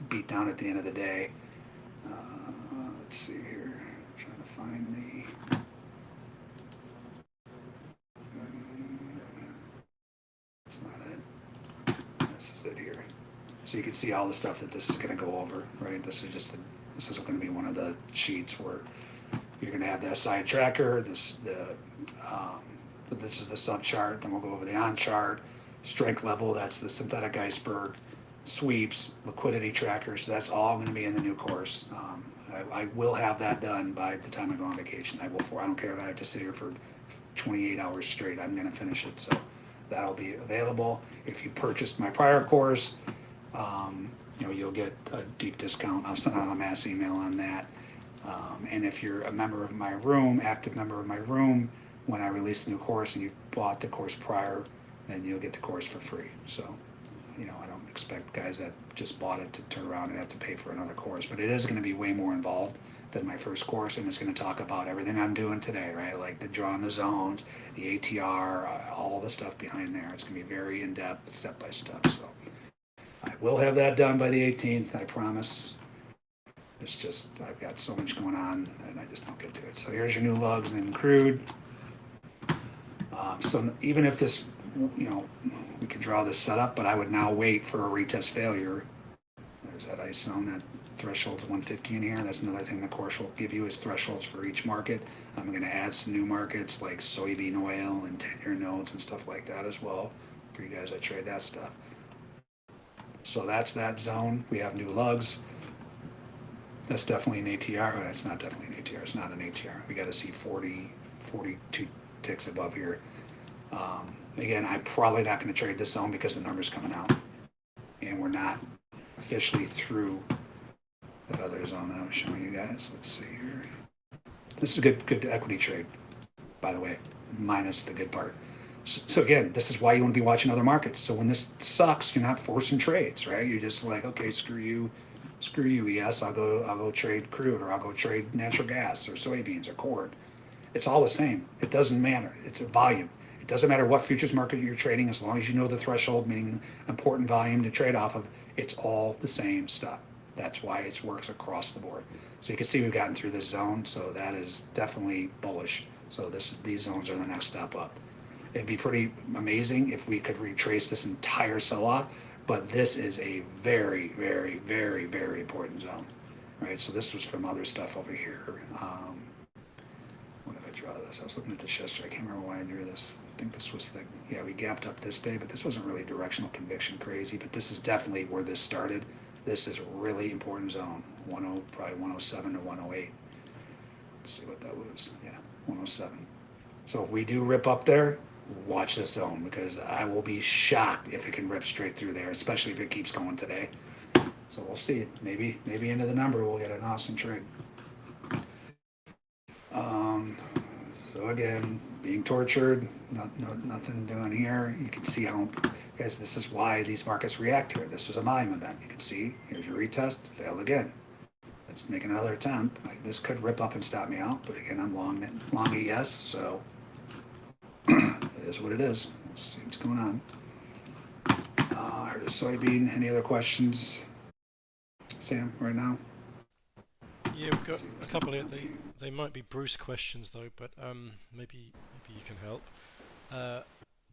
beat down at the end of the day. Uh, let's see here. Trying to find the. That's not it. This is it here. So you can see all the stuff that this is going to go over, right? This is just the, this is going to be one of the sheets where you're going to have the SI tracker. This the um, this is the sub chart. Then we'll go over the on chart, strength level. That's the synthetic iceberg sweeps, liquidity trackers. So that's all going to be in the new course. Um, I, I will have that done by the time I go on vacation. I will. For I don't care if I have to sit here for 28 hours straight. I'm going to finish it. So that'll be available. If you purchased my prior course, um, you know you'll get a deep discount. I'll send out a mass email on that. Um, and if you're a member of my room, active member of my room, when I release the new course and you bought the course prior, then you'll get the course for free. So you know, I don't expect guys that just bought it to turn around and have to pay for another course, but it is going to be way more involved than my first course, and it's going to talk about everything I'm doing today, right? Like the drawing the zones, the ATR, uh, all the stuff behind there. It's going to be very in depth, step by step. So I will have that done by the 18th, I promise. It's just, I've got so much going on and I just don't get to it. So here's your new lugs and crude. Um, so even if this, you know, we can draw this setup, but I would now wait for a retest failure. There's that ice zone, that threshold's 150 in here. That's another thing the course will give you is thresholds for each market. I'm gonna add some new markets like soybean oil and 10-year notes and stuff like that as well for you guys that trade that stuff. So that's that zone. We have new lugs. That's definitely an ATR. Oh, It's not definitely an ATR. It's not an ATR. We got to see 40, 42 ticks above here. Um, again, I'm probably not going to trade this zone because the number's coming out. And we're not officially through that other zone that I was showing you guys. Let's see here. This is a good, good equity trade, by the way, minus the good part. So, so again, this is why you want to be watching other markets. So when this sucks, you're not forcing trades, right? You're just like, okay, screw you, screw you. Yes, I'll go, I'll go trade crude, or I'll go trade natural gas, or soybeans, or corn. It's all the same. It doesn't matter. It's a volume. It doesn't matter what futures market you're trading, as long as you know the threshold, meaning important volume to trade off of. It's all the same stuff. That's why it works across the board. So you can see we've gotten through this zone, so that is definitely bullish. So this, these zones are the next step up. It'd be pretty amazing if we could retrace this entire sell-off, but this is a very, very, very, very important zone, right? So this was from other stuff over here. Um, what did I draw this? I was looking at this yesterday. I can't remember why I drew this. Think this was the, yeah, we gapped up this day, but this wasn't really directional conviction crazy, but this is definitely where this started. This is a really important zone, 10, probably 107 to 108. Let's see what that was. Yeah, 107. So if we do rip up there, watch this zone because I will be shocked if it can rip straight through there, especially if it keeps going today. So we'll see. Maybe maybe into the number we'll get an awesome trade. Um, so again, being tortured, not, no, nothing doing here. You can see how, guys, this is why these markets react here. This was a volume event. You can see, here's your retest, failed again. Let's make another attempt. Like this could rip up and stop me out, but again, I'm long, long ES, so it is what it is. Let's see what's going on. Uh, heard a soybean. Any other questions, Sam, right now? Yeah, we've got a couple here. They, they might be Bruce questions though, but um, maybe you can help. Uh,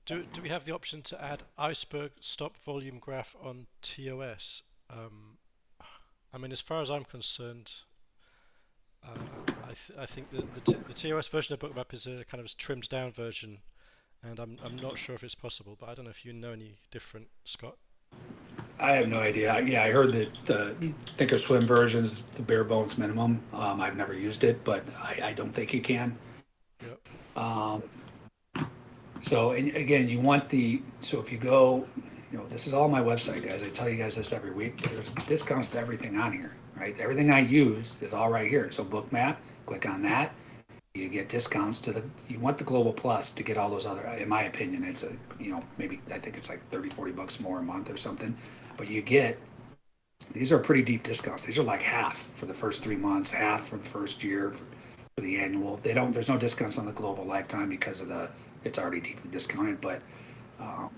do, do we have the option to add iceberg stop volume graph on TOS? Um, I mean, as far as I'm concerned, uh, I, th I think the, the, the TOS version of Bookmap is a kind of trimmed down version, and I'm, I'm not sure if it's possible, but I don't know if you know any different, Scott. I have no idea. Yeah, I heard that the Thinkorswim version's the bare bones minimum. Um, I've never used it, but I, I don't think you can. Um, so, and again, you want the, so if you go, you know, this is all my website, guys. I tell you guys this every week. There's discounts to everything on here, right? Everything I use is all right here. So Bookmap, click on that. You get discounts to the, you want the Global Plus to get all those other, in my opinion, it's a, you know, maybe, I think it's like 30, 40 bucks more a month or something. But you get, these are pretty deep discounts. These are like half for the first three months, half for the first year, the annual. They don't, there's no discounts on the global lifetime because of the, it's already deeply discounted, but, um,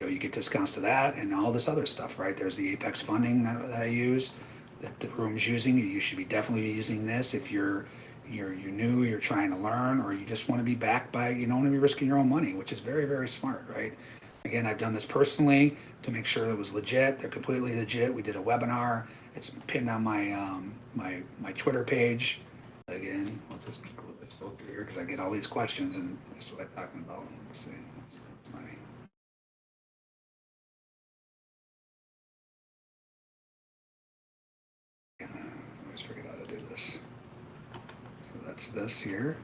you know, you get discounts to that and all this other stuff, right? There's the Apex funding that, that I use, that the room's using. You should be definitely using this if you're, you're, you're new, you're trying to learn, or you just want to be backed by, you don't want to be risking your own money, which is very, very smart, right? Again, I've done this personally to make sure it was legit. They're completely legit. We did a webinar. It's pinned on my, um, my, my Twitter page. Again, I'll just go through here because I get all these questions and this is what I'm talking about. Let's see. That's- that's my- I always forget how to do this. So that's this here.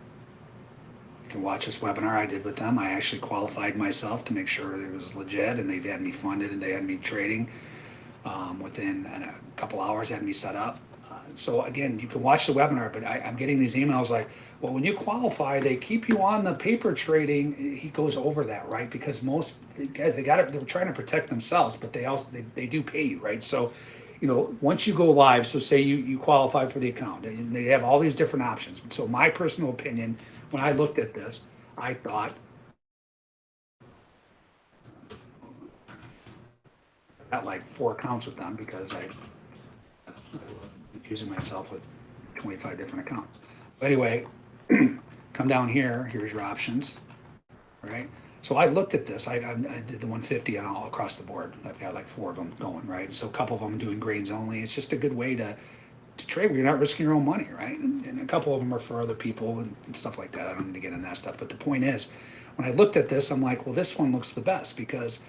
You can watch this webinar I did with them. I actually qualified myself to make sure it was legit and they've had me funded and they had me trading. Um, within a couple hours, had me set up. So again, you can watch the webinar, but I, I'm getting these emails like, well, when you qualify, they keep you on the paper trading. He goes over that, right? Because most guys, they got it, they're trying to protect themselves, but they also, they, they do pay you, right? So, you know, once you go live, so say you, you qualify for the account and they have all these different options. So my personal opinion, when I looked at this, I thought, got like four accounts with them because I, I'm using myself with 25 different accounts. But anyway, come down here, here's your options, right? So I looked at this, I, I I did the 150 on all across the board. I've got like four of them going, right? So a couple of them doing grains only. It's just a good way to, to trade where you're not risking your own money, right? And, and a couple of them are for other people and, and stuff like that. I don't need to get into that stuff. But the point is, when I looked at this, I'm like, well, this one looks the best because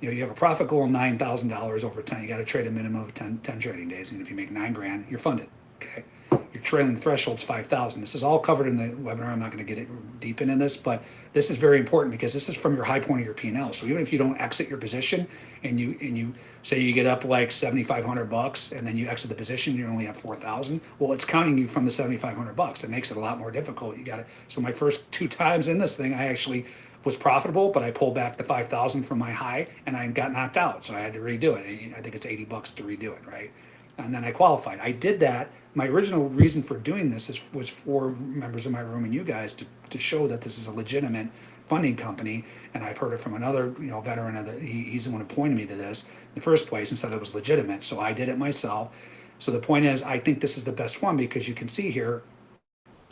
you know, you have a profit goal of nine thousand dollars over ten. You got to trade a minimum of 10, 10 trading days, and if you make nine grand, you're funded. Okay, your trailing threshold's five thousand. This is all covered in the webinar. I'm not going to get it deep into this, but this is very important because this is from your high point of your P&L. So even if you don't exit your position, and you and you say you get up like seventy five hundred bucks, and then you exit the position, you only have four thousand. Well, it's counting you from the seventy five hundred bucks. It makes it a lot more difficult. You got it. So my first two times in this thing, I actually was profitable, but I pulled back the five thousand from my high, and I got knocked out. So I had to redo it. I think it's eighty bucks to redo it, right? And then I qualified. I did that. My original reason for doing this is, was for members of my room and you guys to, to show that this is a legitimate funding company. And I've heard it from another, you know, veteran of the, he, he's the one who pointed me to this in the first place and said it was legitimate. So I did it myself. So the point is, I think this is the best one because you can see here,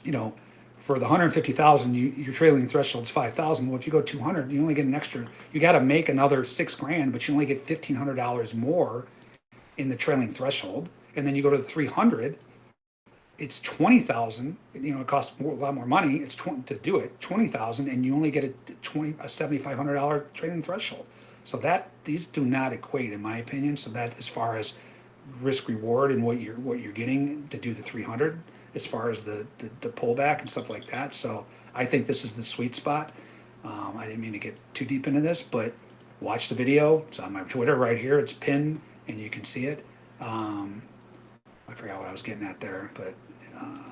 you know, for the 150,000, you, your trailing threshold is 5,000. Well, if you go 200, you only get an extra, you got to make another six grand, but you only get $1,500 more in the trailing threshold. And then you go to the 300, it's 20,000, you know, it costs more, a lot more money. It's 20 to do it, 20,000, and you only get a 20, a $7,500 trailing threshold. So that, these do not equate in my opinion. So that as far as risk reward and what you're, what you're getting to do the 300, as far as the, the, the pullback and stuff like that. So I think this is the sweet spot. Um, I didn't mean to get too deep into this, but watch the video. It's on my Twitter right here. It's pinned and you can see it. Um, I forgot what I was getting at there, but uh,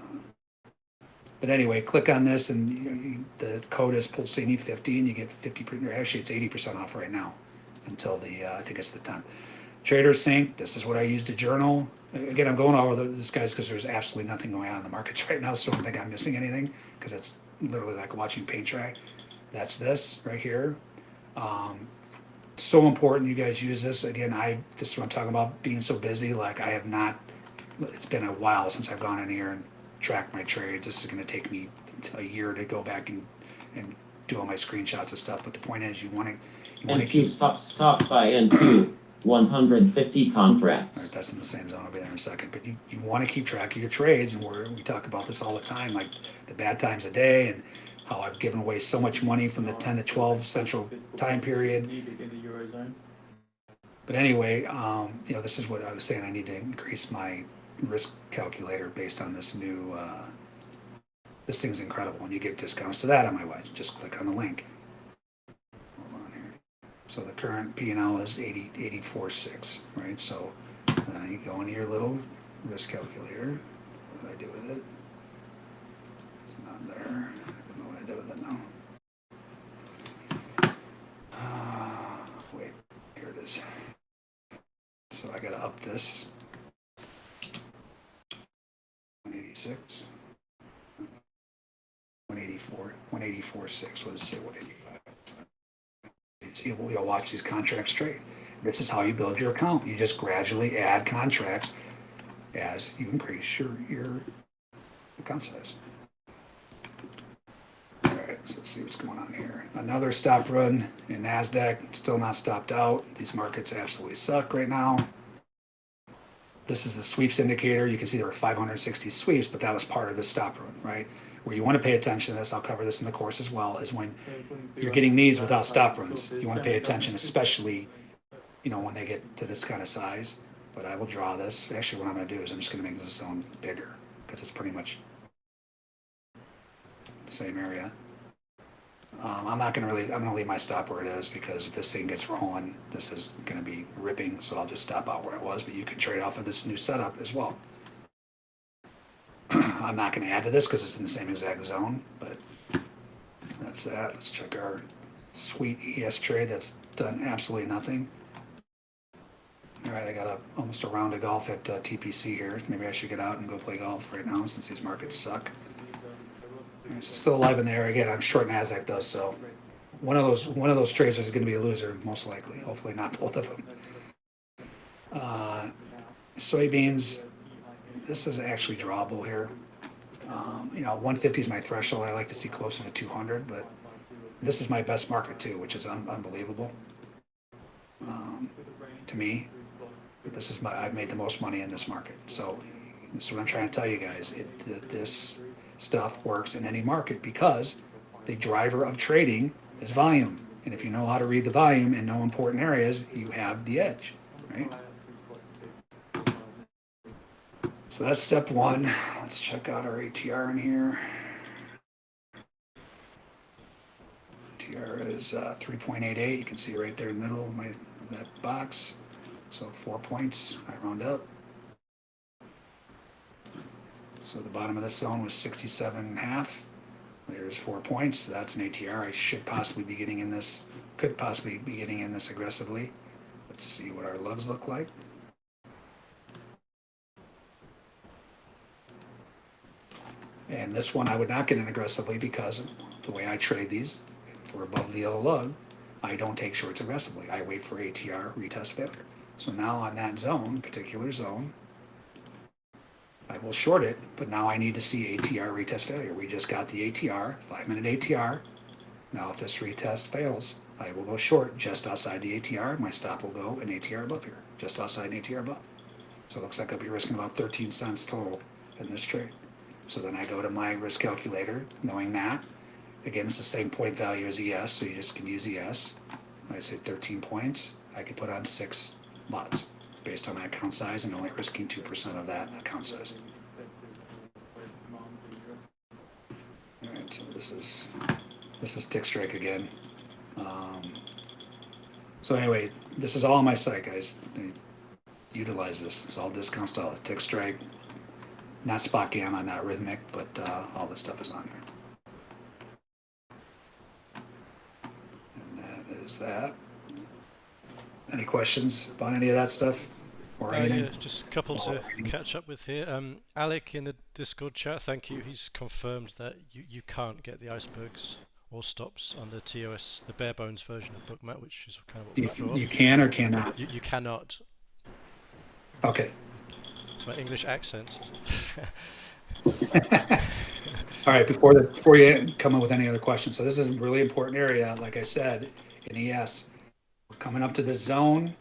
but anyway, click on this and you, you, the code is Pulcini 50 and you get 50 percent. Actually, it's 80 percent off right now until the uh, I think it's the 10th. Trader Sync. This is what I use to journal. Again, I'm going over this guys because there's absolutely nothing going on in the markets right now, so I don't think I'm missing anything because it's literally like watching paint dry. That's this right here. Um, so important you guys use this. Again, I this is what I'm talking about being so busy. Like I have not. It's been a while since I've gone in here and tracked my trades. This is going to take me a year to go back and and do all my screenshots and stuff. But the point is, you want to you want to keep. stop, stop by NQ, 150 All right, contracts. that's in the same zone. I'll be there in a second. But you, you want to keep track of your trades, and we're, we talk about this all the time, like the bad times of day, and how I've given away so much money from the 10 to 12 central time period. Needed in the eurozone. But anyway, um, you know, this is what I was saying. I need to increase my risk calculator based on this new. Uh, this thing's incredible, and you get discounts to that on my website. Just click on the link. So the current P and L is 80, 84.6, right? So then you go into your little risk calculator. What do I do with it? It's not there. I don't know what I did with it now. Ah, wait, here it is. So I gotta up this. 186. 184, 184, 6, what does it say, 185? See, we'll watch these contracts trade. This is how you build your account. You just gradually add contracts as you increase your, your account size. All right, so let's see what's going on here. Another stop run in NASDAQ, still not stopped out. These markets absolutely suck right now. This is the sweeps indicator. You can see there were 560 sweeps, but that was part of the stop run, right? Where you want to pay attention to this, I'll cover this in the course as well, is when So according to you're getting these without stop runs. You want to pay attention, especially, you know, when they get to this kind of size. But I will draw this. Actually, what I'm going to do is I'm just going to make this zone bigger because it's pretty much the same area. Um, I'm not going to really, I'm going to leave my stop where it is because if this thing gets rolling, this is going to be ripping. So I'll just stop out where it was, but you can trade off of this new setup as well. I'm not going to add to this because it's in the same exact zone, but that's that. Let's check our sweet ES trade. That's done absolutely nothing. All right, I got a, almost a round of golf at uh, TPC here. Maybe I should get out and go play golf right now since these markets suck. So still alive in there. Again, I'm short Nasdaq though, so one of those one of those trades is going to be a loser most likely. Hopefully not both of them. Uh, soybeans, this is actually drawable here. Um, you know, 150 is my threshold. I like to see closer to 200, but this is my best market too, which is un- unbelievable. Um, to me, this is my, I've made the most money in this market. So this is what I'm trying to tell you guys. It, this stuff works in any market because the driver of trading is volume. And if you know how to read the volume and know important areas, you have the edge, right? So that's step one. Let's check out our ATR in here. ATR is uh, 3.88. You can see right there in the middle of my that box. So four points. I round up. So the bottom of this zone was 67 and a half. There's four points. So That's an ATR. I should possibly be getting in this, could possibly be getting in this aggressively. Let's see what our lugs look like. And this one I would not get in aggressively because the way I trade these, we're above the yellow lug, I don't take shorts aggressively. I wait for ATR retest failure. So now on that zone, particular zone, I will short it, but now I need to see ATR retest failure. We just got the ATR, five minute ATR. Now if this retest fails, I will go short just outside the ATR. My stop will go an ATR above here, just outside an ATR above. So it looks like I'll be risking about 13 cents total in this trade. So then I go to my risk calculator, knowing that. Again, it's the same point value as ES, so you just can use ES. I say 13 points. I could put on six lots based on my account size and only risking 2% of that account size. All right, so this is this is tick strike again. Um, so anyway, this is all on my site, guys. Utilize this. It's all discount style. Tick strike, not spot gamma, not Rithmic, but uh, all this stuff is on here. And that is that. Any questions about any of that stuff or Uh, anything? yeah, just a couple to catch up with here. Um, Alec in the Discord chat, thank you. He's confirmed that you, you can't get the icebergs or stops on the TOS, the bare bones version of Bookmap, which is kind of what we You, thought. you can or cannot. You, you cannot. Okay. It's my English accent. All right, before the, before you come up with any other questions, so this is a really important area, like I said, in ES. We're coming up to this zone.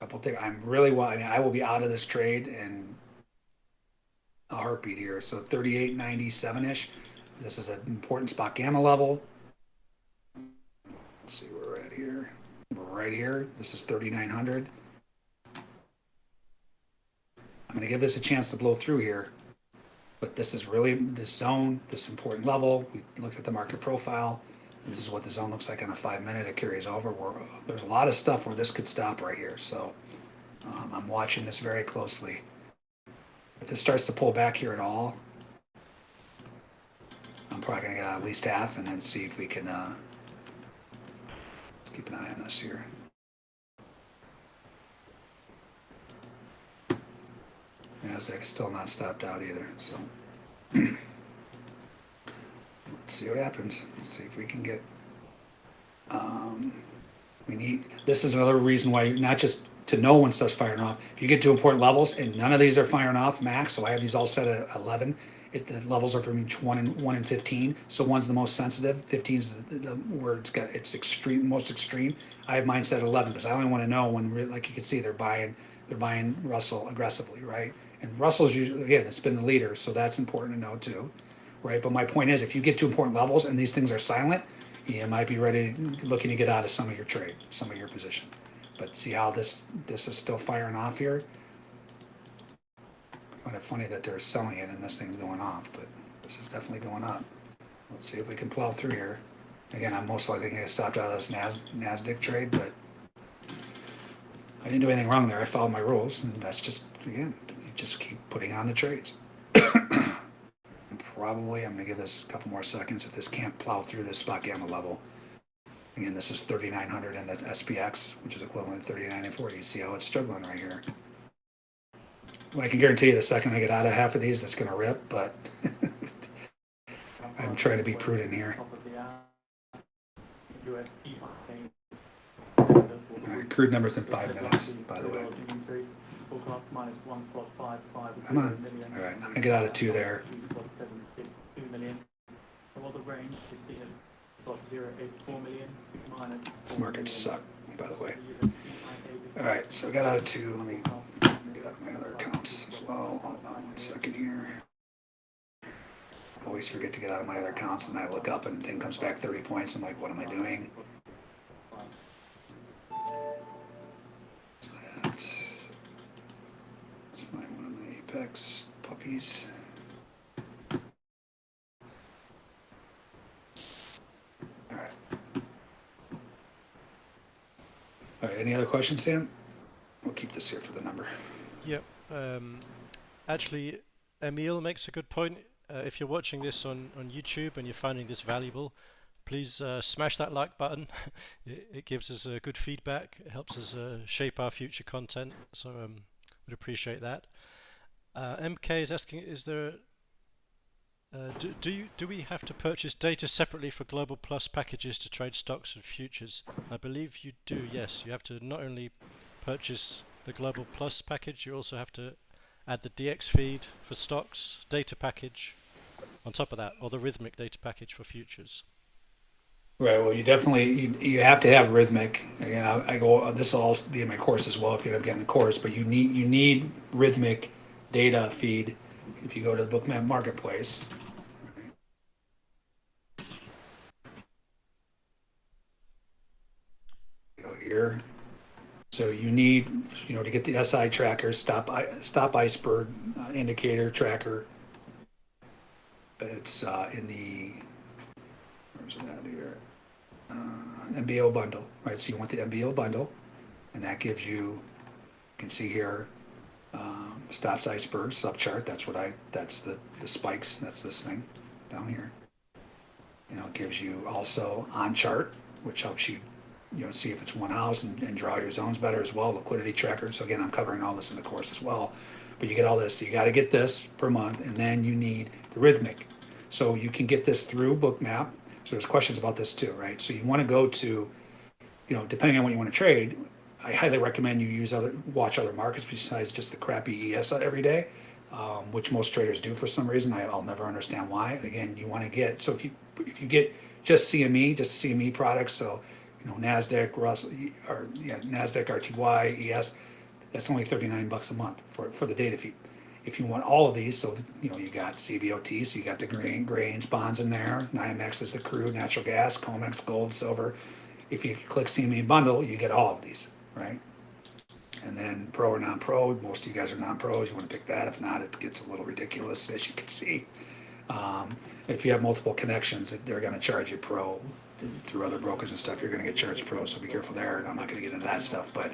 Couple things. I'm really I, mean, I will be out of this trade in a heartbeat here. So 38.97 ish. This is an important spot gamma level. Let's see, we're right here. We're right here. This is 3,900. I'm going to give this a chance to blow through here, but this is really this zone, this important level. We looked at the market profile. This is what the zone looks like on a five minute. It carries over. There's a lot of stuff where this could stop right here. So um, I'm watching this very closely. If this starts to pull back here at all, I'm probably going to get at least half and then see if we can uh, keep an eye on this here. Nasdaq is still not stopped out either, so. Let's see what happens. Let's see if we can get, um, we need, this is another reason why, not just to know when stuff's firing off. If you get to important levels and none of these are firing off max, so I have these all set at eleven. It, the levels are from each one and, one and fifteen, so one's the most sensitive, 15 is the, the, where it's got, it's extreme, most extreme. I have mine set at eleven, because I only wanna know when, like you can see, they're buying, they're buying Russell aggressively, right? And Russell's usually, again, it's been the leader, so that's important to know too, right? But my point is, if you get to important levels and these things are silent, you might be ready, looking to get out of some of your trade, some of your position. But see how this, this is still firing off here? Kind of funny that they're selling it and this thing's going off, but this is definitely going up. Let's see if we can plow through here. Again, I'm most likely gonna get stopped out of this Nas, NASDAQ trade, but I didn't do anything wrong there. I followed my rules, and that's just again, just keep putting on the trades. Probably, I'm gonna give this a couple more seconds. If this can't plow through this spot gamma level, again, this is 3,900 in the SPX, which is equivalent to 39 and 40. You see how it's struggling right here. Well, I can guarantee you, the second I get out of half of these, it's gonna rip. But I'm trying to be prudent here. All right, crude numbers in five minutes, by the to way. Forecast minus one spot five five. Come on. million. All right, I'm gonna get out of two there. Two spot seven six two million. So what the range is seen at spot zero eight four million minus. This market million. suck, by the way. So you have All right, so I got out of two. Let me get out of my other accounts as well. Hold on one second here. Always forget to get out of my other accounts, and I look up and thing comes back 30 points. I'm like, what am I doing? Puppies. All right. Any other questions, Sam? We'll keep this here for the number. Yep. Um, actually, Emil makes a good point. Uh, if you're watching this on, on YouTube and you're finding this valuable, please uh, smash that like button. it, it gives us uh, good feedback. It helps us uh, shape our future content. So um, would appreciate that. Uh, MK is asking, is there uh, do, do you do we have to purchase data separately for Global Plus packages to trade stocks and futures? I believe you do. Yes, you have to not only purchase the Global Plus package, you also have to add the DX feed for stocks, data package on top of that, or the Rithmic data package for futures. Right. Well, you definitely you, you have to have Rithmic. Again, I, I go. This will also be in my course as well if you end up getting the course. But you need you need Rithmic data feed if you go to the Bookmap Marketplace. Go here. So you need you know to get the SI tracker, stop stop iceberg uh, indicator tracker. It's uh, in the where's it at here? Uh, MBO bundle, right? So you want the MBO bundle, and that gives you, you can see here, um, stops iceberg subchart. That's what I, that's the, the spikes. That's this thing down here. You know, it gives you also on chart, which helps you, you know, see if it's one house and, and draw your zones better as well. Liquidity tracker. So again, I'm covering all this in the course as well. But you get all this. So you got to get this per month, and then you need the Rithmic. So you can get this through Bookmap. So there's questions about this too, right? So you want to go to, you know, depending on what you want to trade, I highly recommend you use other, watch other markets besides just the crappy ES every day, um, which most traders do for some reason. I, I'll never understand why. Again, you want to get so if you if you get just CME, just CME products, so you know Nasdaq, Russell, or yeah, Nasdaq, RTY, ES, that's only 39 bucks a month for for the data feed if you want all of these, so you know you got CBOT, so you got the grain, grains, bonds in there. NYMEX is the crude, natural gas, COMEX, gold, silver. If you click CME bundle, you get all of these, right? And then pro or non-pro, most of you guys are non-pros. You want to pick that. If not, it gets a little ridiculous, as you can see. Um, if you have multiple connections, they're going to charge you pro through other brokers and stuff. You're going to get charged pro, so be careful there. And I'm not going to get into that stuff, but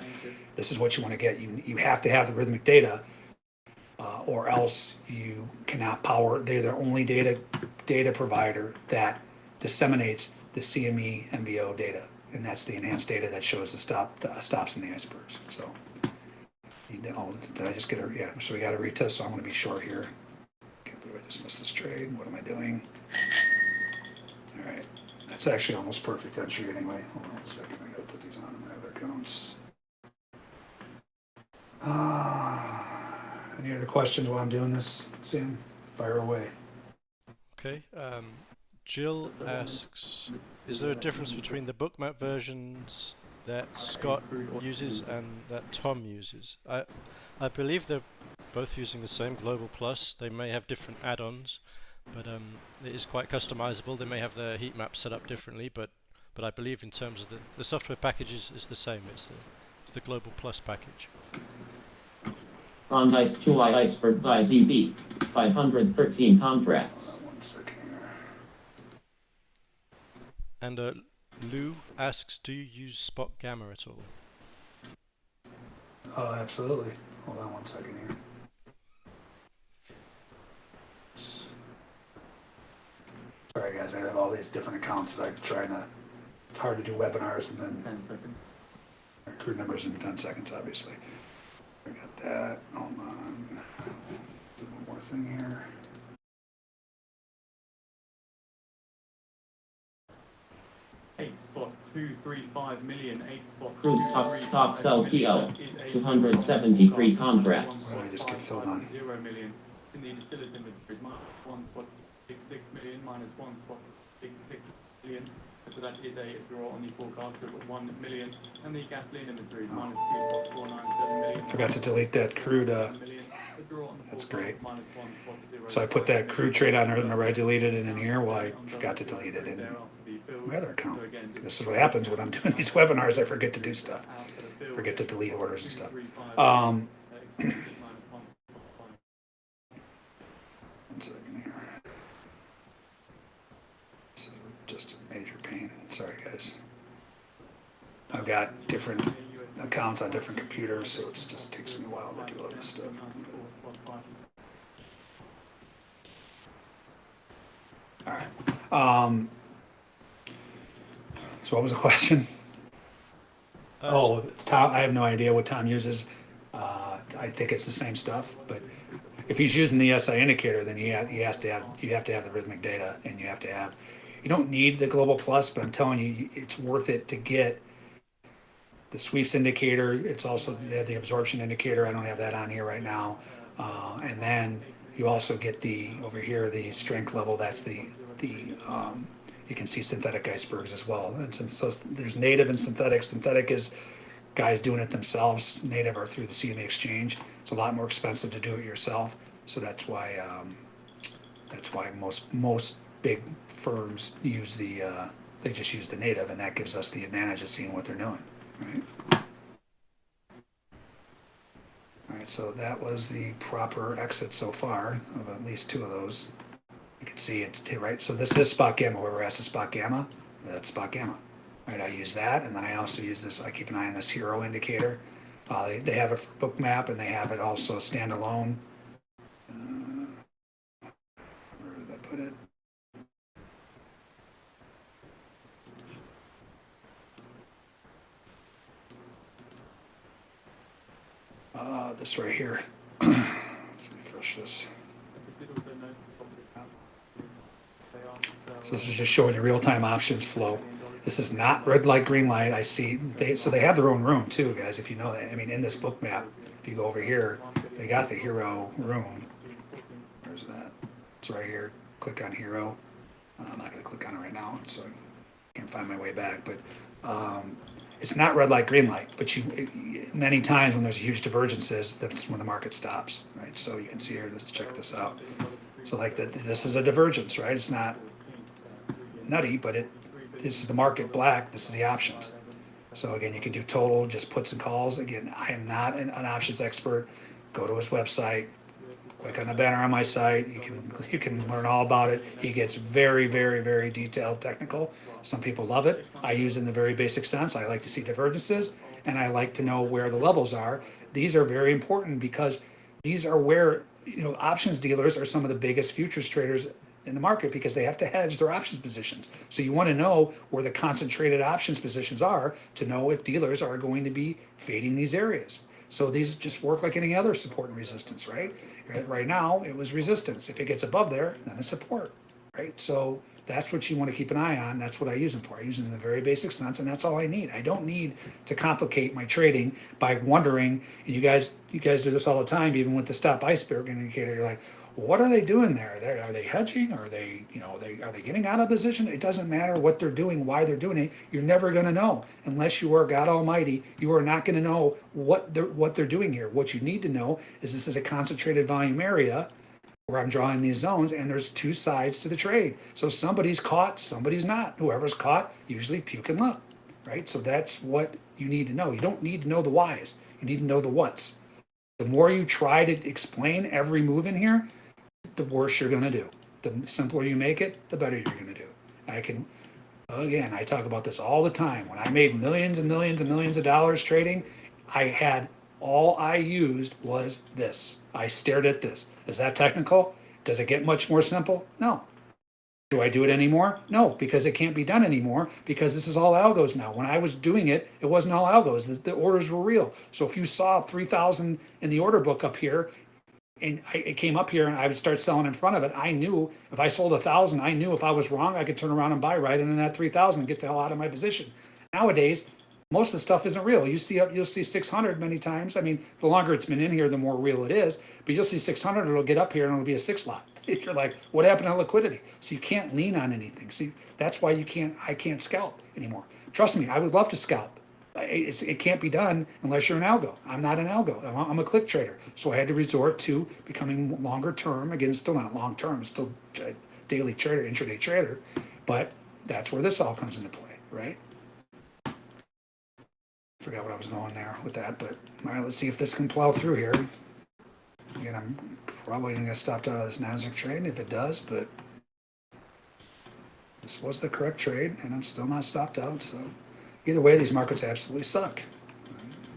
this is what you want to get. You you have to have the Rithmic data uh, or else you cannot power. They're the only data data provider that disseminates the CME MBO data, and that's the enhanced data that shows the stop the stops in the icebergs. So, know, did I just get a yeah? So we got a retest. So I'm going to be short here. Believe I just missed this trade. What am I doing? All right, that's actually almost perfect entry anyway. Hold on a second. I got to put these on my other accounts. Ah. Any other questions while I'm doing this, Sam? Fire away. Okay. Um, Jill asks, is there a difference between the bookmap versions that Scott uses and that Tom uses? I, I believe they're both using the same Global Plus. They may have different add-ons, but um, it is quite customizable. They may have their heat map set up differently, but but I believe in terms of the the software packages is the same. It's the it's the Global Plus package. On Ice 2 Iceberg by ZB, 513 contracts. One second here. And uh, Lou asks, do you use Spot Gamma at all? Oh, absolutely. Hold on one second here. Sorry, guys. I have all these different accounts that I'm trying to. It's hard to do webinars and then Ten seconds. crew numbers in 10 seconds, obviously. I got that. Hold on. Do one more thing here. Eight spot two two three five million eight spot. Crude stock- three stock five sell million CO, 273 contracts. Why did I just get filled on? Zero million in the distillers inventories, minus one spot six six million, minus one spot six six million. So that is a draw on the forecast of one million, and the gasoline inventories, minus two spot four nine seven million. Forgot to delete that crude, uh, Million. A draw on the that's great. of minus one spot zero So I put that crude trade on there, remember I deleted it in here, well, I forgot to delete it in my other account. This is what happens when I'm doing these webinars, I forget to do stuff, forget to delete orders and stuff. Um, one second here. So just a major pain, sorry guys. I've got different accounts on different computers, so it just takes me a while to do all this stuff. All right. Um, so what was the question? Uh, Oh, it's Tom, I have no idea what Tom uses. Uh, I think it's the same stuff, but if he's using the SI indicator, then he, ha- he has to have, you have to have the Rithmic data and you have to have, you don't need the global plus, but I'm telling you, it's worth it to get the sweeps indicator. It's also, the absorption indicator. I don't have that on here right now. Uh, and then you also get the, over here, the strength level, that's the, the, um, you can see synthetic icebergs as well. And since, so there's native and synthetic. Synthetic is guys doing it themselves. Native are through the CME exchange. It's a lot more expensive to do it yourself. So that's why, um, that's why most, most big firms use the, uh, they just use the native and that gives us the advantage of seeing what they're doing, right? All right, so that was the proper exit so far of at least two of those. Can see it's right. So this is spot gamma. Where we're at the spot gamma, that's spot gamma. Right, I use that, and then I also use this. I keep an eye on this HIRO indicator. Uh, they, they have it for Bookmap, and they have it also standalone. Uh, where did I put it? Uh, this right here. Let me refresh this. So this is just showing you real-time options flow. This is not red light, green light. I see they, so they have their own room too, guys, if you know that. I mean, in this Bookmap, if you go over here, they got the HIRO room. Where's that? It's right here. Click on HIRO. Uh, I'm not gonna click on it right now, so I can't find my way back, but, um, it's not red light, green light, but you, many times when there's huge divergences, that's when the market stops, right? So you can see here, let's check this out. So like that, this is a divergence, right? It's not nutty, but it, this is the market black, this is the options. So again, you can do total, just puts and calls. Again, I am not an, an options expert. Go to his website, click on the banner on my site. You can, you can learn all about it. He gets very, very, very detailed technical. Some people love it. I use it in the very basic sense. I like to see divergences and I like to know where the levels are. These are very important because these are where, you know, options dealers are some of the biggest futures traders in the market because they have to hedge their options positions. So you want to know where the concentrated options positions are to know if dealers are going to be fading these areas. So these just work like any other support and resistance, right? Right now, it was resistance. If it gets above there, then it's support, right? So that's what you want to keep an eye on. That's what I use them for. I use them in a very basic sense, and that's all I need. I don't need to complicate my trading by wondering. And you guys, you guys do this all the time, even with the stop iceberg indicator. You're like, what are they doing there? They're, are they hedging? Are they, you know, they are they getting out of position? It doesn't matter what they're doing, why they're doing it. You're never going to know unless you are God Almighty. You are not going to know what they're what they're doing here. What you need to know is this is a concentrated volume area where I'm drawing these zones, and there's two sides to the trade. So somebody's caught, somebody's not. Whoever's caught usually puke and lump, right? So that's what you need to know. You don't need to know the whys. You need to know the whats. The more you try to explain every move in here, the worse you're going to do. The simpler you make it, the better you're going to do. I can, again, I talk about this all the time. When I made millions and millions and millions of dollars trading, I had all I used was this. I stared at this. Is that technical? Does it get much more simple? No. Do I do it anymore? No, because it can't be done anymore because this is all algos now. When I was doing it, it wasn't all algos. The, the orders were real. So if you saw 3,000 in the order book up here, and I, it came up here and I would start selling in front of it. I knew if I sold a thousand, I knew if I was wrong, I could turn around and buy right and in that 3000 and get the hell out of my position. Nowadays, most of the stuff isn't real. You see, you'll see 600 many times. I mean, the longer it's been in here, the more real it is. But you'll see 600, it'll get up here and it'll be a six lot. You're like, what happened to liquidity? So you can't lean on anything. See, that's why you can't. I can't scalp anymore. Trust me, I would love to scalp. I- It's, it can't be done unless you're an algo. I'm not an algo. I'm a, I'm a click trader. So I had to resort to becoming longer term. Again, still not long term. Still a daily trader, intraday trader. But that's where this all comes into play, right? Forgot what I was going there with that, but all right, let's see if this can plow through here. Again, I'm probably gonna get stopped out of this Nasdaq trade if it does, but this was the correct trade, and I'm still not stopped out. So either way, these markets absolutely suck.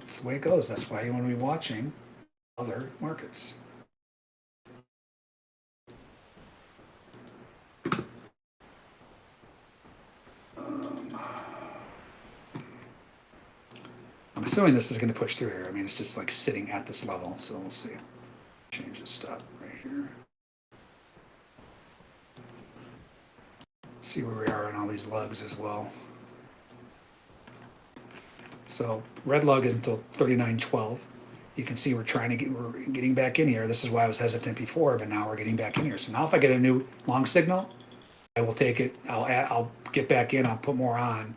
It's the way it goes. That's why you want to be watching other markets. Um, I'm assuming this is going to push through here. I mean, it's just like sitting at this level, so we'll see. Change the stop right here. See where we are on all these lugs as well. So red lug is until 39.12. You can see we're trying to get, we're getting back in here. This is why I was hesitant before, but now we're getting back in here. So now if I get a new long signal, I will take it, I'll add, I'll get back in, I'll put more on.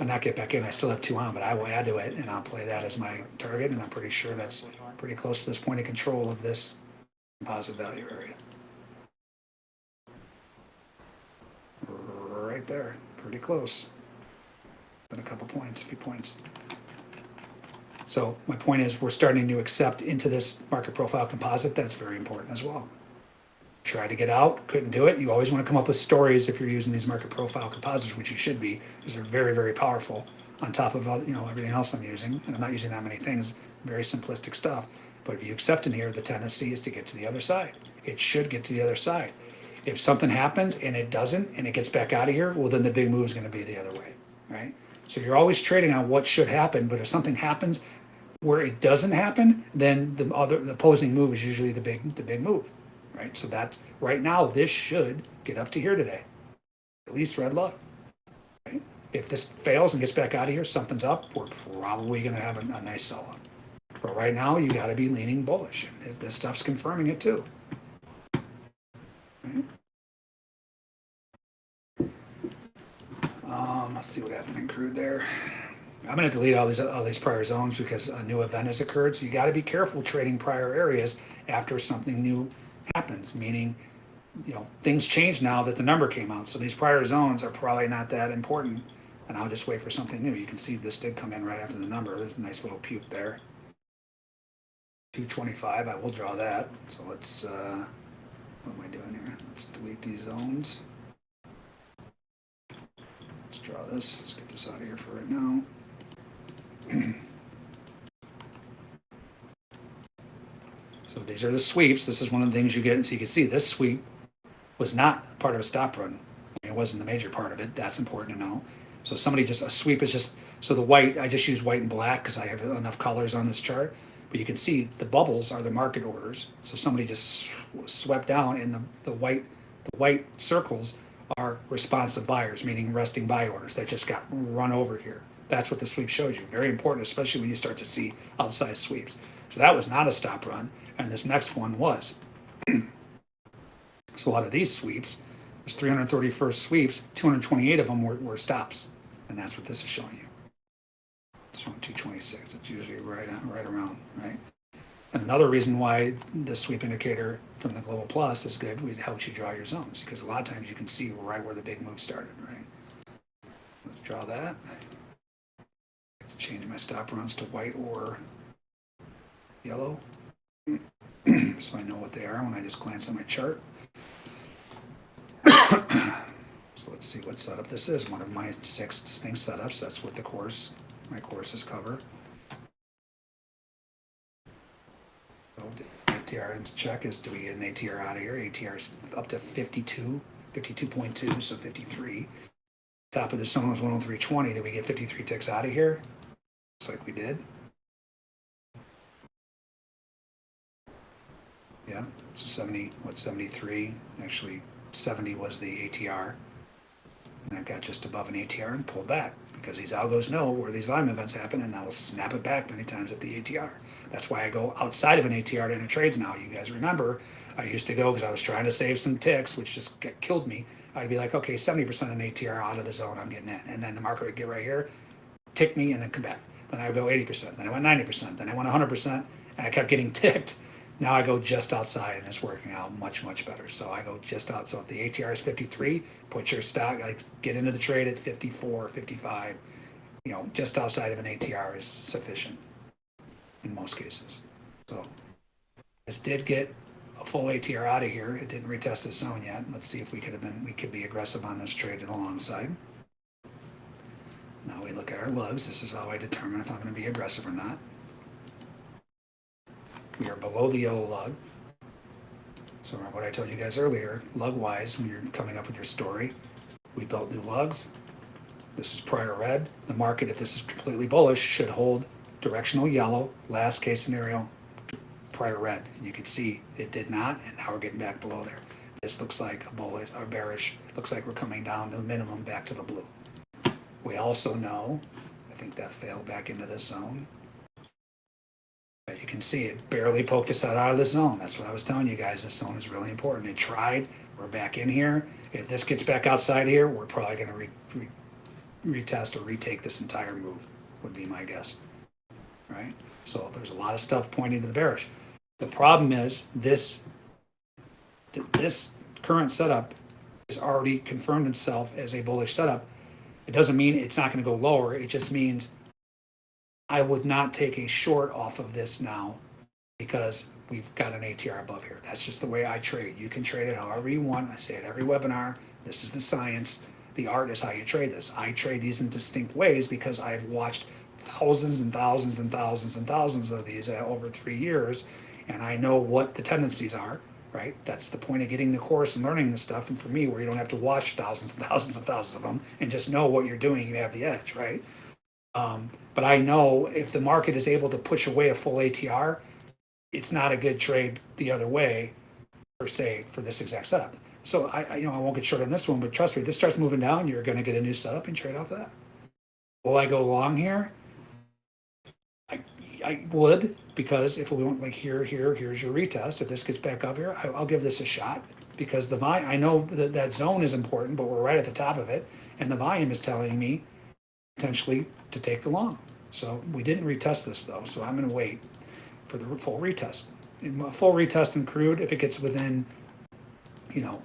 I'll not get back in, I still have two on, but I will add to it and I'll play that as my target. And I'm pretty sure that's pretty close to this point of control of this composite value area. Right there, pretty close. Then a couple points, a few points. So my point is, we're starting to accept into this market profile composite. That's very important as well. Try to get out, couldn't do it. You always want to come up with stories if you're using these market profile composites, which you should be, because they're very, very powerful. On top of all, you know everything else I'm using, and I'm not using that many things, very simplistic stuff. But if you accept in here, the tendency is to get to the other side. It should get to the other side. If something happens and it doesn't, and it gets back out of here, well, then the big move is going to be the other way, right? So you're always trading on what should happen, but if something happens where it doesn't happen, then the other the opposing move is usually the big the big move, right? So that's right now this should get up to here today, at least red luck. Right? If this fails and gets back out of here, something's up. We're probably going to have a, a nice sell off. But right now you got to be leaning bullish. This stuff's confirming it too. Right? Um, let's see what happened in crude there. I'm going to delete all these all these prior zones because a new event has occurred. So you got to be careful trading prior areas after something new happens. Meaning, you know, things change now that the number came out. So these prior zones are probably not that important. And I'll just wait for something new. You can see this did come in right after the number. There's a nice little puke there. 225. I will draw that. So let's. Uh, what am I doing here? Let's delete these zones. Let's draw this. Let's get this out of here for right now. so these are the sweeps. This is one of the things you get. And so you can see this sweep was not part of a stop run. It wasn't the major part of it. That's important to know. So somebody just, a sweep is just, so the white, I just use white and black because I have enough colors on this chart. But you can see the bubbles are the market orders. So somebody just swept down and the, the white, the white circles are responsive buyers, meaning resting buy orders that just got run over here. That's what the sweep shows you. Very important, especially when you start to see outsized sweeps. So that was not a stop run, and this next one was. so out of these sweeps, there's 331st sweeps, 228 of them were, were stops, and that's what this is showing you. It's showing 226. It's usually right on, right around, right? And another reason why the sweep indicator from the Global Plus is good, it helps you draw your zones because a lot of times you can see right where the big move started, right? Let's draw that. Change my stop runs to white or yellow. so I know what they are when I just glance at my chart. so let's see what setup this is. One of my six distinct setups. That's what the course, my courses cover. Oh, ATR into check is do we get an ATR out of here? ATR is up to 52, 52.2, so 53. Top of the zone was 103.20. Did we get 53 ticks out of here? Looks like we did. Yeah, so 70, what, 73? Actually, 70 was the ATR. And that got just above an ATR and pulled back because these algos know where these volume events happen and that will snap it back many times at the ATR. That's why I go outside of an ATR to enter trades now. You guys remember, I used to go because I was trying to save some ticks, which just killed me. I'd be like, okay, 70% of an ATR out of the zone, I'm getting in. And then the market would get right here, tick me, and then come back. Then I would go 80%, then I went 90%, then I went 100%, and I kept getting ticked. Now I go just outside and it's working out much, much better. So I go just out. So if the ATR is 53, put your stock, like get into the trade at 54, 55, you know, just outside of an ATR is sufficient in most cases. So this did get a full ATR out of here. It didn't retest the zone yet. Let's see if we could have been, we could be aggressive on this trade alongside. Now we look at our lugs. This is how I determine if I'm going to be aggressive or not. We are below the yellow lug. So remember what I told you guys earlier, lug wise, when you're coming up with your story, we built new lugs. This is prior red. The market, if this is completely bullish, should hold directional yellow, last case scenario, prior red. And you can see it did not, and now we're getting back below there. This looks like a bullish or bearish. Looks like we're coming down to minimum back to the blue. We also know, I think that failed back into the zone. You can see it barely poked us out of the zone. That's what I was telling you guys. This zone is really important. It tried. We're back in here. If this gets back outside here, we're probably going to re, re, retest or retake this entire move, would be my guess. Right? So there's a lot of stuff pointing to the bearish. The problem is this, th- this current setup has already confirmed itself as a bullish setup. It doesn't mean it's not going to go lower. It just means I would not take a short off of this now because we've got an ATR above here. That's just the way I trade. You can trade it however you want. I say it every webinar. This is the science. The art is how you trade this. I trade these in distinct ways because I've watched thousands and thousands and thousands and thousands of these uh, over three years, and I know what the tendencies are. Right, that's the point of getting the course and learning this stuff. And for me, where you don't have to watch thousands and thousands and thousands of them and just know what you're doing, you have the edge. Right. Um, but I know if the market is able to push away a full ATR, it's not a good trade the other way, per se, for this exact setup. So I, I you know, I won't get short on this one, but trust me, this starts moving down, you're going to get a new setup and trade off that. Will I go long here? I, I would because if we went like here, here, here's your retest. If this gets back up here, I, I'll give this a shot because the volume. I know that that zone is important, but we're right at the top of it, and the volume is telling me potentially to take the long. So we didn't retest this though, so I'm gonna wait for the full retest. In a full retest in crude, if it gets within, you know,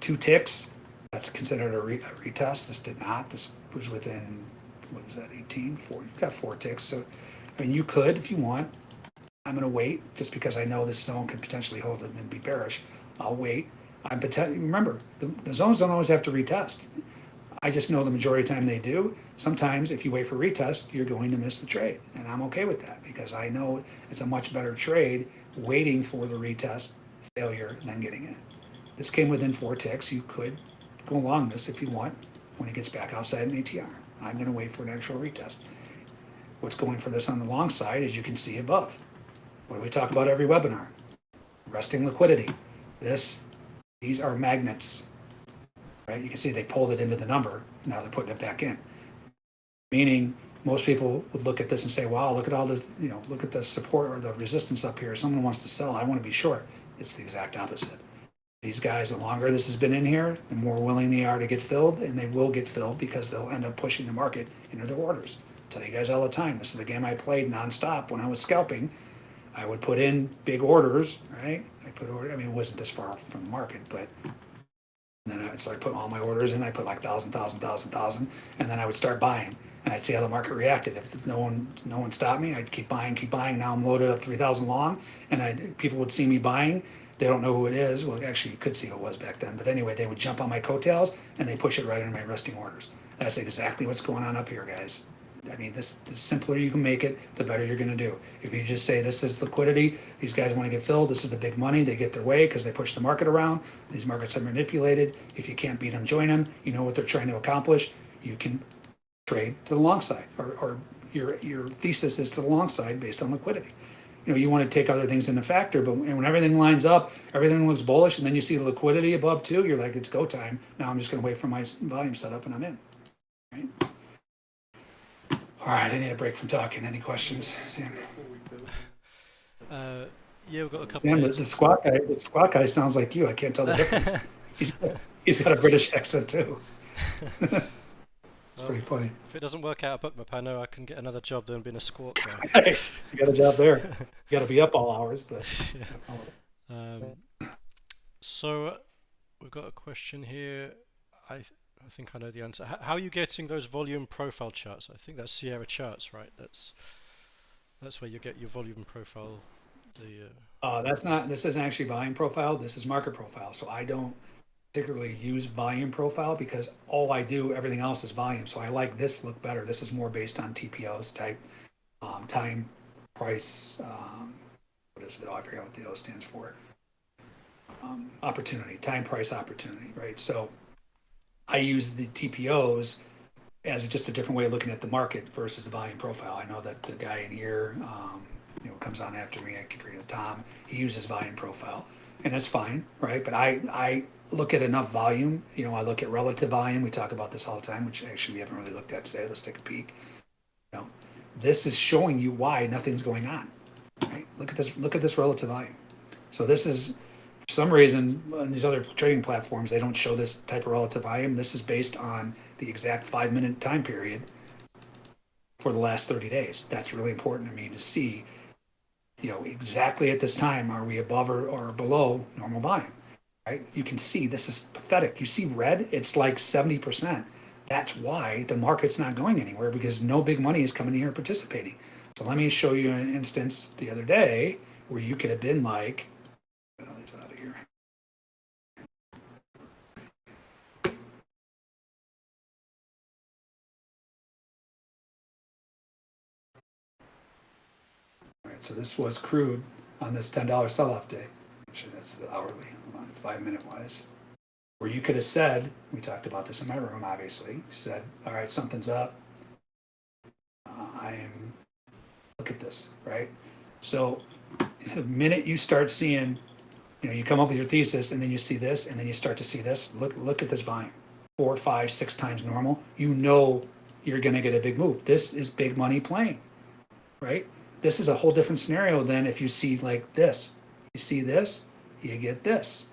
two ticks, that's considered a, re, a retest. This did not. This was within, what is that, 18? Four, you've got four ticks. So, I mean, you could if you want. I'm gonna wait just because I know this zone could potentially hold it and be bearish. I'll wait. I'm potentially, remember, the, the zones don't always have to retest. I just know the majority of the time they do. Sometimes if you wait for retest, you're going to miss the trade. And I'm okay with that because I know it's a much better trade waiting for the retest failure than getting it. This came within four ticks. You could go along this if you want when it gets back outside an ATR. I'm going to wait for an actual retest. What's going for this on the long side, as you can see above. What do we talk about every webinar? Resting liquidity. This, these are magnets right? You can see they pulled it into the number. Now they're putting it back in. Meaning, most people would look at this and say, wow, look at all this, you know, look at the support or the resistance up here. Someone wants to sell. I want to be short. It's the exact opposite. These guys, the longer this has been in here, the more willing they are to get filled, and they will get filled because they'll end up pushing the market into their orders. I tell you guys all the time, this is the game I played nonstop when I was scalping. I would put in big orders, right? I put order. I mean, it wasn't this far from the market, but and then I putting all my orders in. I put like thousand, thousand, thousand, thousand, and then I would start buying. And I'd see how the market reacted. If no one, no one stopped me, I'd keep buying, keep buying. Now I'm loaded up three thousand long, and I people would see me buying. They don't know who it is. Well, actually, you could see who it was back then. But anyway, they would jump on my coattails and they push it right into my resting orders. That's exactly what's going on up here, guys. I mean, this the simpler you can make it, the better you're going to do. If you just say this is liquidity, these guys want to get filled, this is the big money, they get their way because they push the market around. These markets are manipulated. If you can't beat them, join them. You know what they're trying to accomplish. You can trade to the long side, or, or your your thesis is to the long side based on liquidity. You know, you want to take other things into factor, but when everything lines up, everything looks bullish, and then you see the liquidity above too, you're like, it's go time. Now I'm just going to wait for my volume setup, and I'm in. Right? All right, I need a break from talking. Any questions, Sam? Uh, yeah, we've got a couple. Sam, the, the squawk guy, the squawk guy sounds like you. I can't tell the difference. he's, he's got a British accent too. It's pretty funny. If it doesn't work out at Bookmap, I know I can get another job doing being a squawk guy. Hey, you got a job there. You got to be up all hours, but Um, so we've got a question here. I I think I know the answer. How are you getting those volume profile charts? I think that's Sierra charts, right? That's that's where you get your volume profile. The uh, uh, that's not. This isn't actually volume profile. This is market profile. So I don't particularly use volume profile because all I do, everything else is volume. So I like this look better. This is more based on TPOs type, um, time, price. Um, what is it? Oh, I forget what the O stands for. Um, opportunity, time, price, opportunity, right? So I use the TPOs as just a different way of looking at the market versus the volume profile. I know that the guy in here, um, you know, comes on after me. I keep forgetting Tom. He uses volume profile, and that's fine, right? But I I look at enough volume. You know, I look at relative volume. We talk about this all the time, which actually we haven't really looked at today. Let's take a peek. You know, this is showing you why nothing's going on. Right? Look at this. Look at this relative volume. So this is for some reason on these other trading platforms they don't show this type of relative volume. This is based on the exact five minute time period for the last 30 days. That's really important to me to see, you know, exactly at this time, are we above or, or below normal volume, right? You can see this is pathetic. You see red, it's like 70%. That's why the market's not going anywhere because no big money is coming here participating. So let me show you an instance the other day where you could have been like, get all these out of here. All right, so this was crude on this ten dollar sell-off day. Actually, that's the hourly, five minute wise. Where you could have said, we talked about this in my room, obviously, said, all right, something's up. Uh, I am, look at this, right? So the minute you start seeing, you know, you come up with your thesis and then you see this and then you start to see this, look, look at this volume. Four, five, six times normal, you know you're gonna get a big move. This is big money playing, right? This is a whole different scenario than if you see like this. You see this, you get this,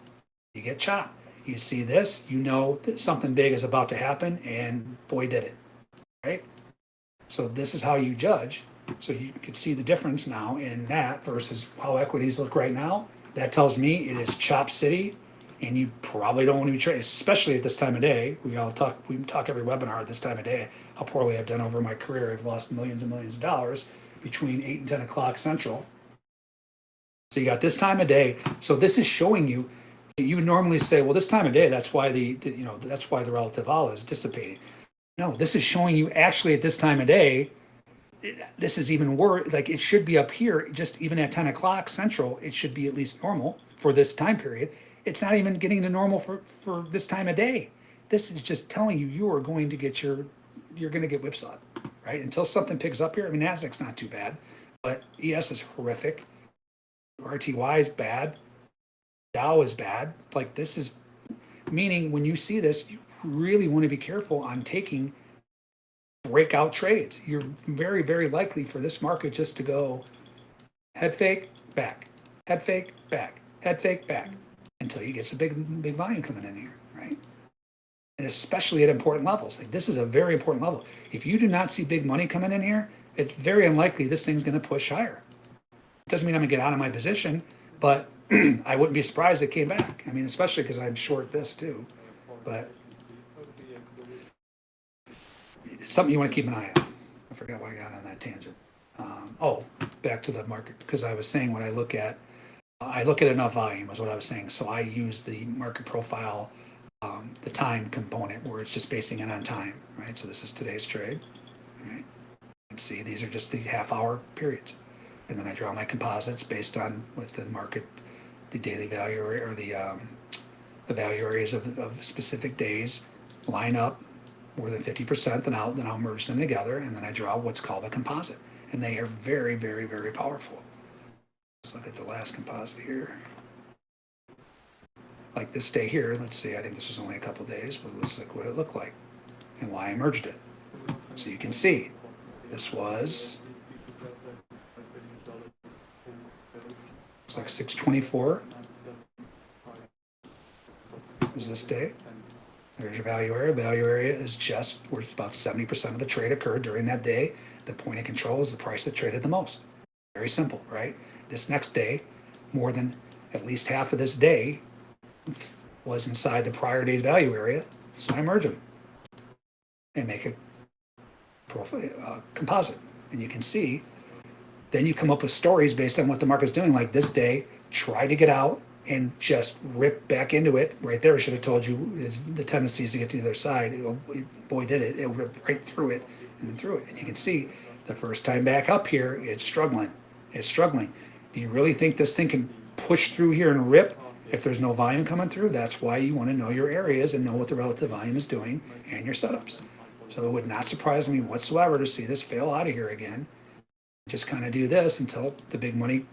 you get chop. You see this, you know that something big is about to happen, and boy, did it, right? So this is how you judge. So you can see the difference now in that versus how equities look right now. That tells me it is chop city, and you probably don't want to be trading, especially at this time of day. We all talk, we talk every webinar at this time of day how poorly I've done over my career. I've lost millions and millions of dollars between eight and ten o'clock central. So you got this time of day. So this is showing you. You normally say, well, this time of day, that's why the, the you know that's why the relative vol is dissipating. No, this is showing you actually at this time of day. it- This is even worse. Like it should be up here, just even at ten o'clock central, it should be at least normal for this time period. It's not even getting to normal for for this time of day. This is just telling you you are going to get your you're going to get whipsawed, right? Until something picks up here. I mean, Nasdaq's not too bad, but ES is horrific. RTY is bad. Dow is bad. Like this is meaning when you see this, you really want to be careful on taking breakout trades. You're very, very likely for this market just to go head fake, back, head fake, back, head fake, back, until you get some big, big volume coming in here, especially at important levels. Like this is a very important level. If you do not see big money coming in here, it's very unlikely this thing's going to push higher. It doesn't mean I'm going to get out of my position, but I wouldn't be surprised it came back. I mean, especially because I'm short this too. But something you want to keep an eye on. I forgot why I got on that tangent. Um, oh, back to the market because I was saying when I look at, I look at enough volume is what I was saying. So I use the market profile, um, the time component where it's just basing it on time, right? So this is today's trade, right? Can see these are just the half hour periods. And then I draw my composites based on with the market, the daily value or the, um, the value areas of, of specific days line up more than 50%, then I'll, then I'll merge them together and then I draw what's called a composite. And they are very, very, very powerful. Let's look at the last composite here. Like this day here, let's see, I think this was only a couple days, but let's look what it looked like and why I merged it. So you can see This was, it's like 624 is this day. There's your value area. Value area is just where about 70% of the trade occurred during that day. The point of control is the price that traded the most. Very simple, right? This next day, more than at least half of this day was inside the prior day's value area. So I merge them and make a profile, uh, composite. And you can see, then you come up with stories based on what the market's doing. Like this day, try to get out and just rip back into it. Right there, I should have told you is the tendency is to get to the other side. It'll, boy, did it. It ripped right through it and then through it. And you can see the first time back up here, it's struggling. It's struggling. Do you really think this thing can push through here and rip if there's no volume coming through? That's why you want to know your areas and know what the relative volume is doing and your setups. So it would not surprise me whatsoever to see this fail out of here again. Just kind of do this until the big money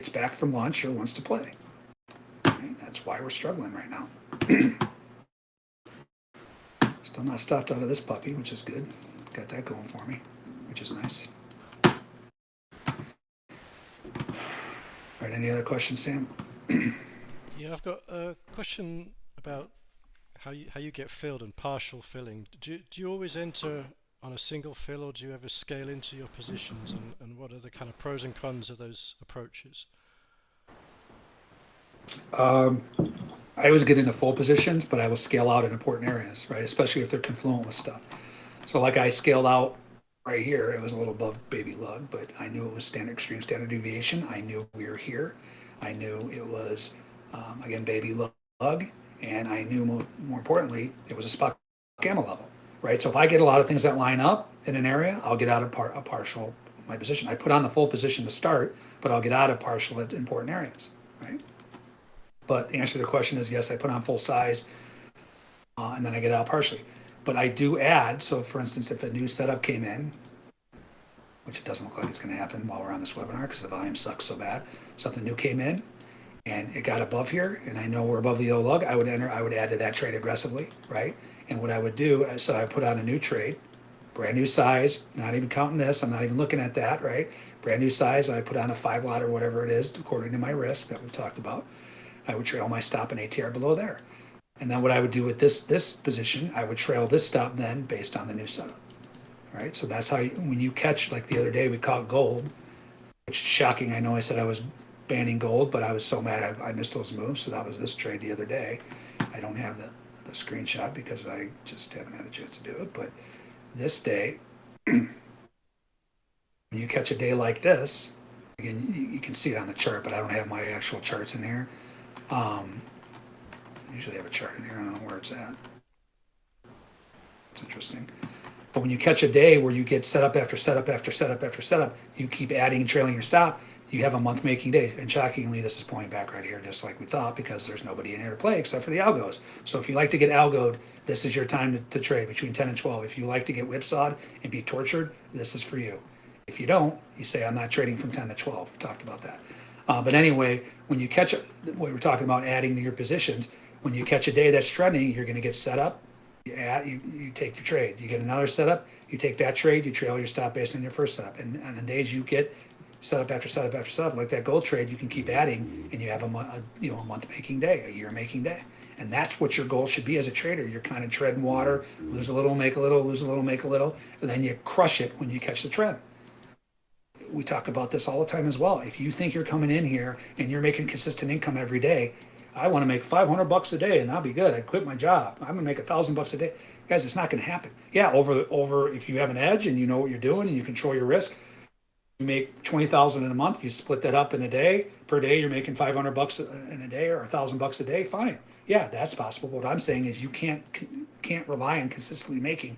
gets back from lunch or wants to play. Right? That's why we're struggling right now. Still not stopped out of this puppy, which is good. Got that going for me, which is nice. All right, any other questions, Sam? Yeah, I've got a question about how you how you get filled and partial filling. Do you, do you always enter on a single fill, or do you ever scale into your positions? And, and what are the kind of pros and cons of those approaches? Um, I always get into full positions, but I will scale out in important areas, right? Especially if they're confluent with stuff. So like I scaled out right here, it was a little above baby lug, but I knew it was standard extreme standard deviation. I knew we were here. I knew it was, um, again, baby lug. And I knew more, more importantly, it was a spot gamma level, right? So if I get a lot of things that line up in an area, I'll get out of par, a partial my position. I put on the full position to start, but I'll get out of partial at important areas, right? But the answer to the question is yes, I put on full size uh, and then I get out partially. But I do add, so for instance, if a new setup came in, which it doesn't look like it's going to happen while we're on this webinar because the volume sucks so bad, something new came in and it got above here and I know we're above the yellow lug, I would enter, I would add to that trade aggressively, right? And what I would do, is so I put on a new trade, brand new size, not even counting this, I'm not even looking at that, right? Brand new size, I put on a five lot or whatever it is according to my risk that we've talked about. I would trail my stop and ATR below there. And then what I would do with this this position, I would trail this stop then based on the new setup. All right, so that's how you, when you catch, like the other day we caught gold, which is shocking. I know I said I was banning gold, but I was so mad I, I missed those moves. So that was this trade the other day. I don't have the, the screenshot because I just haven't had a chance to do it. But this day, when you catch a day like this, again, you, you can see it on the chart, but I don't have my actual charts in here. Um, I usually have a chart in here. I don't know where it's at. It's interesting. But when you catch a day where you get set up after setup after setup after setup, you keep adding and trailing your stop, you have a month making day. And shockingly, this is pulling back right here, just like we thought, because there's nobody in here to play except for the algos. So if you like to get algoed, this is your time to, to trade between 10 and 12. If you like to get whipsawed and be tortured, this is for you. If you don't, you say, I'm not trading from 10 to 12. We talked about that. Uh, but anyway, when you catch, what we're talking about adding to your positions, when you catch a day that's trending, you're going to get set up. You add, you, you take your trade. You get another setup. You take that trade. You trail your stop based on your first setup. And on the days you get setup after setup after setup, like that gold trade, you can keep adding, and you have a, a you know a month making day, a year making day. And that's what your goal should be as a trader. You're kind of treading water, lose a little, make a little, lose a little, make a little, and then you crush it when you catch the trend we talk about this all the time as well. If you think you're coming in here and you're making consistent income every day, I want to make 500 bucks a day and I'll be good. I quit my job. I'm gonna make a thousand bucks a day. Guys, it's not gonna happen. Yeah, over over if you have an edge and you know what you're doing and you control your risk, make 20,000 in a month, you split that up in a day, per day you're making 500 bucks in a day or a thousand bucks a day, fine. Yeah, that's possible. What I'm saying is you can't can't rely on consistently making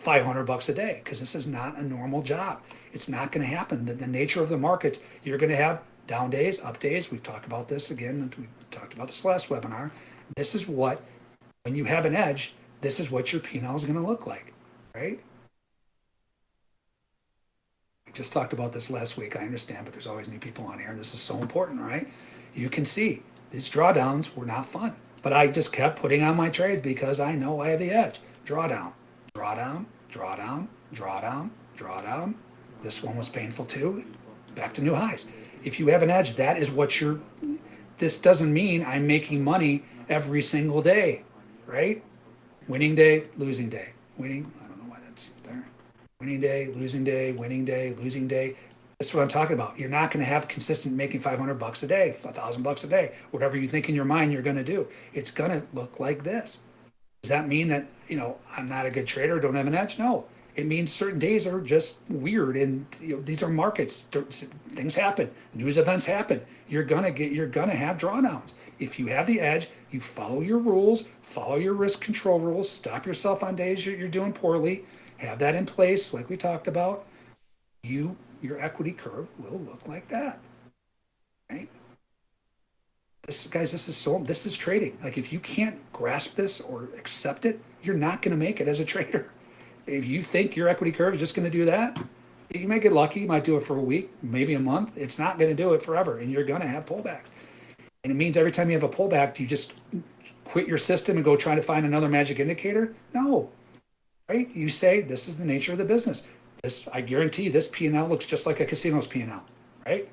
500 bucks a day because this is not a normal job. It's not going to happen. The, the nature of the markets, you're going to have down days, up days. We've talked about this again. We talked about this last webinar. This is what, when you have an edge, this is what your P&L is going to look like, right? We just talked about this last week. I understand, but there's always new people on here, and this is so important, right? You can see these drawdowns were not fun, but I just kept putting on my trades because I know I have the edge. Drawdown, drawdown, drawdown, drawdown, drawdown. This one was painful too. Back to new highs. If you have an edge, that is what you're. This doesn't mean I'm making money every single day, right? Winning day, losing day. Winning, I don't know why that's there. Winning day, losing day, winning day, losing day. That's what I'm talking about. You're not going to have consistent making 500 bucks a day, 1,000 bucks a day, whatever you think in your mind you're going to do. It's going to look like this. Does that mean that, you know, I'm not a good trader, don't have an edge? No. It means certain days are just weird and you know, these are markets. Things happen. News events happen. You're going to get you're going to have drawdowns. If you have the edge, you follow your rules, follow your risk control rules, stop yourself on days you're, you're doing poorly, have that in place like we talked about. You your equity curve will look like that. Right? This guys, this is so this is trading. Like if you can't grasp this or accept it, you're not going to make it as a trader. If you think your equity curve is just going to do that, you may get lucky, you might do it for a week, maybe a month. It's not going to do it forever, and you're going to have pullbacks. And it means every time you have a pullback, do you just quit your system and go try to find another magic indicator? No, right? You say this is the nature of the business. This, I guarantee, this P&L looks just like a casino's P&L, right?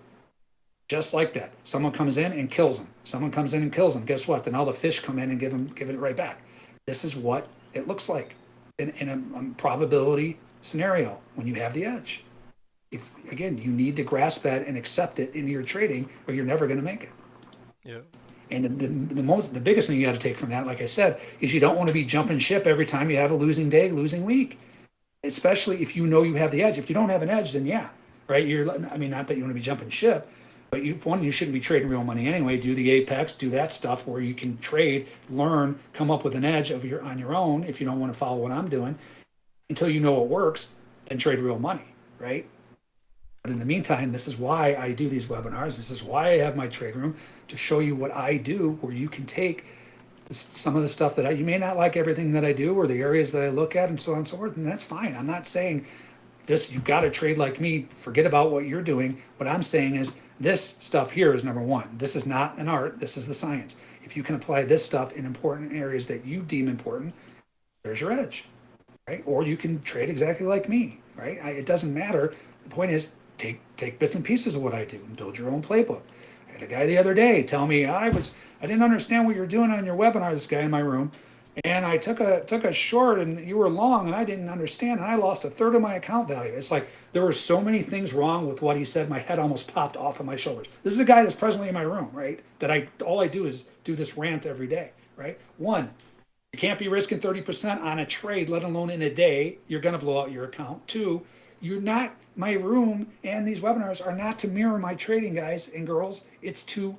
Just like that. Someone comes in and kills them. Someone comes in and kills them. Guess what? Then all the fish come in and give them give it right back. This is what it looks like in, in a, a probability scenario when you have the edge. If again, you need to grasp that and accept it in your trading, or you're never going to make it. Yeah. And the, the, the most, the biggest thing you got to take from that, like I said, is you don't want to be jumping ship every time you have a losing day, losing week, especially if you know you have the edge. If you don't have an edge, then yeah, right. You're, I mean, not that you want to be jumping ship, but you, one, you shouldn't be trading real money anyway. Do the apex, do that stuff where you can trade, learn, come up with an edge of your on your own. If you don't want to follow what I'm doing, until you know it works, then trade real money, right? But in the meantime, this is why I do these webinars. This is why I have my trade room to show you what I do, where you can take some of the stuff that I, you may not like everything that I do or the areas that I look at and so on and so forth. And that's fine. I'm not saying this, you've got to trade like me, forget about what you're doing. What I'm saying is this stuff here is number one. This is not an art, this is the science. If you can apply this stuff in important areas that you deem important, there's your edge, right? Or you can trade exactly like me, right? I, it doesn't matter. The point is take take bits and pieces of what I do and build your own playbook. Had a guy the other day tell me I was I didn't understand what you're doing on your webinar. This guy in my room, and I took a took a short and you were long and I didn't understand and I lost a third of my account value. It's like there were so many things wrong with what he said. My head almost popped off of my shoulders. This is a guy that's presently in my room, right? That I all I do is do this rant every day, right? One, you can't be risking 30% on a trade, let alone in a day. You're gonna blow out your account. Two, you're not my room and these webinars are not to mirror my trading guys and girls. It's to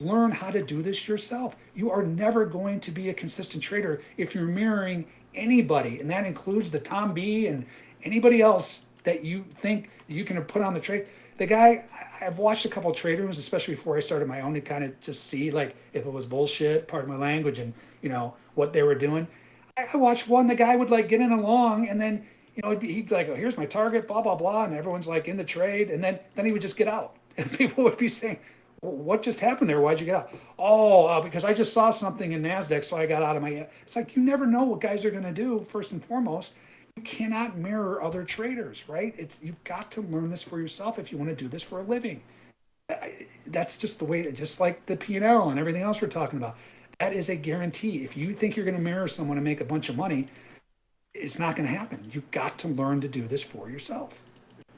Learn how to do this yourself. You are never going to be a consistent trader if you're mirroring anybody, and that includes the Tom B and anybody else that you think you can put on the trade. The guy, I've watched a couple trade rooms, especially before I started my own, to kind of just see like if it was bullshit, part of my language, and you know what they were doing. I watched one. The guy would like get in along, and then you know he'd be, he'd like, "Oh, here's my target," blah blah blah, and everyone's like in the trade, and then then he would just get out, and people would be saying, what just happened there? Why'd you get out? Oh, uh, because I just saw something in NASDAQ, so I got out of my. It's like you never know what guys are going to do, first and foremost. You cannot mirror other traders, right? It's You've got to learn this for yourself if you want to do this for a living. That's just the way, just like the P&L and everything else we're talking about. That is a guarantee. If you think you're going to mirror someone and make a bunch of money, it's not going to happen. You've got to learn to do this for yourself.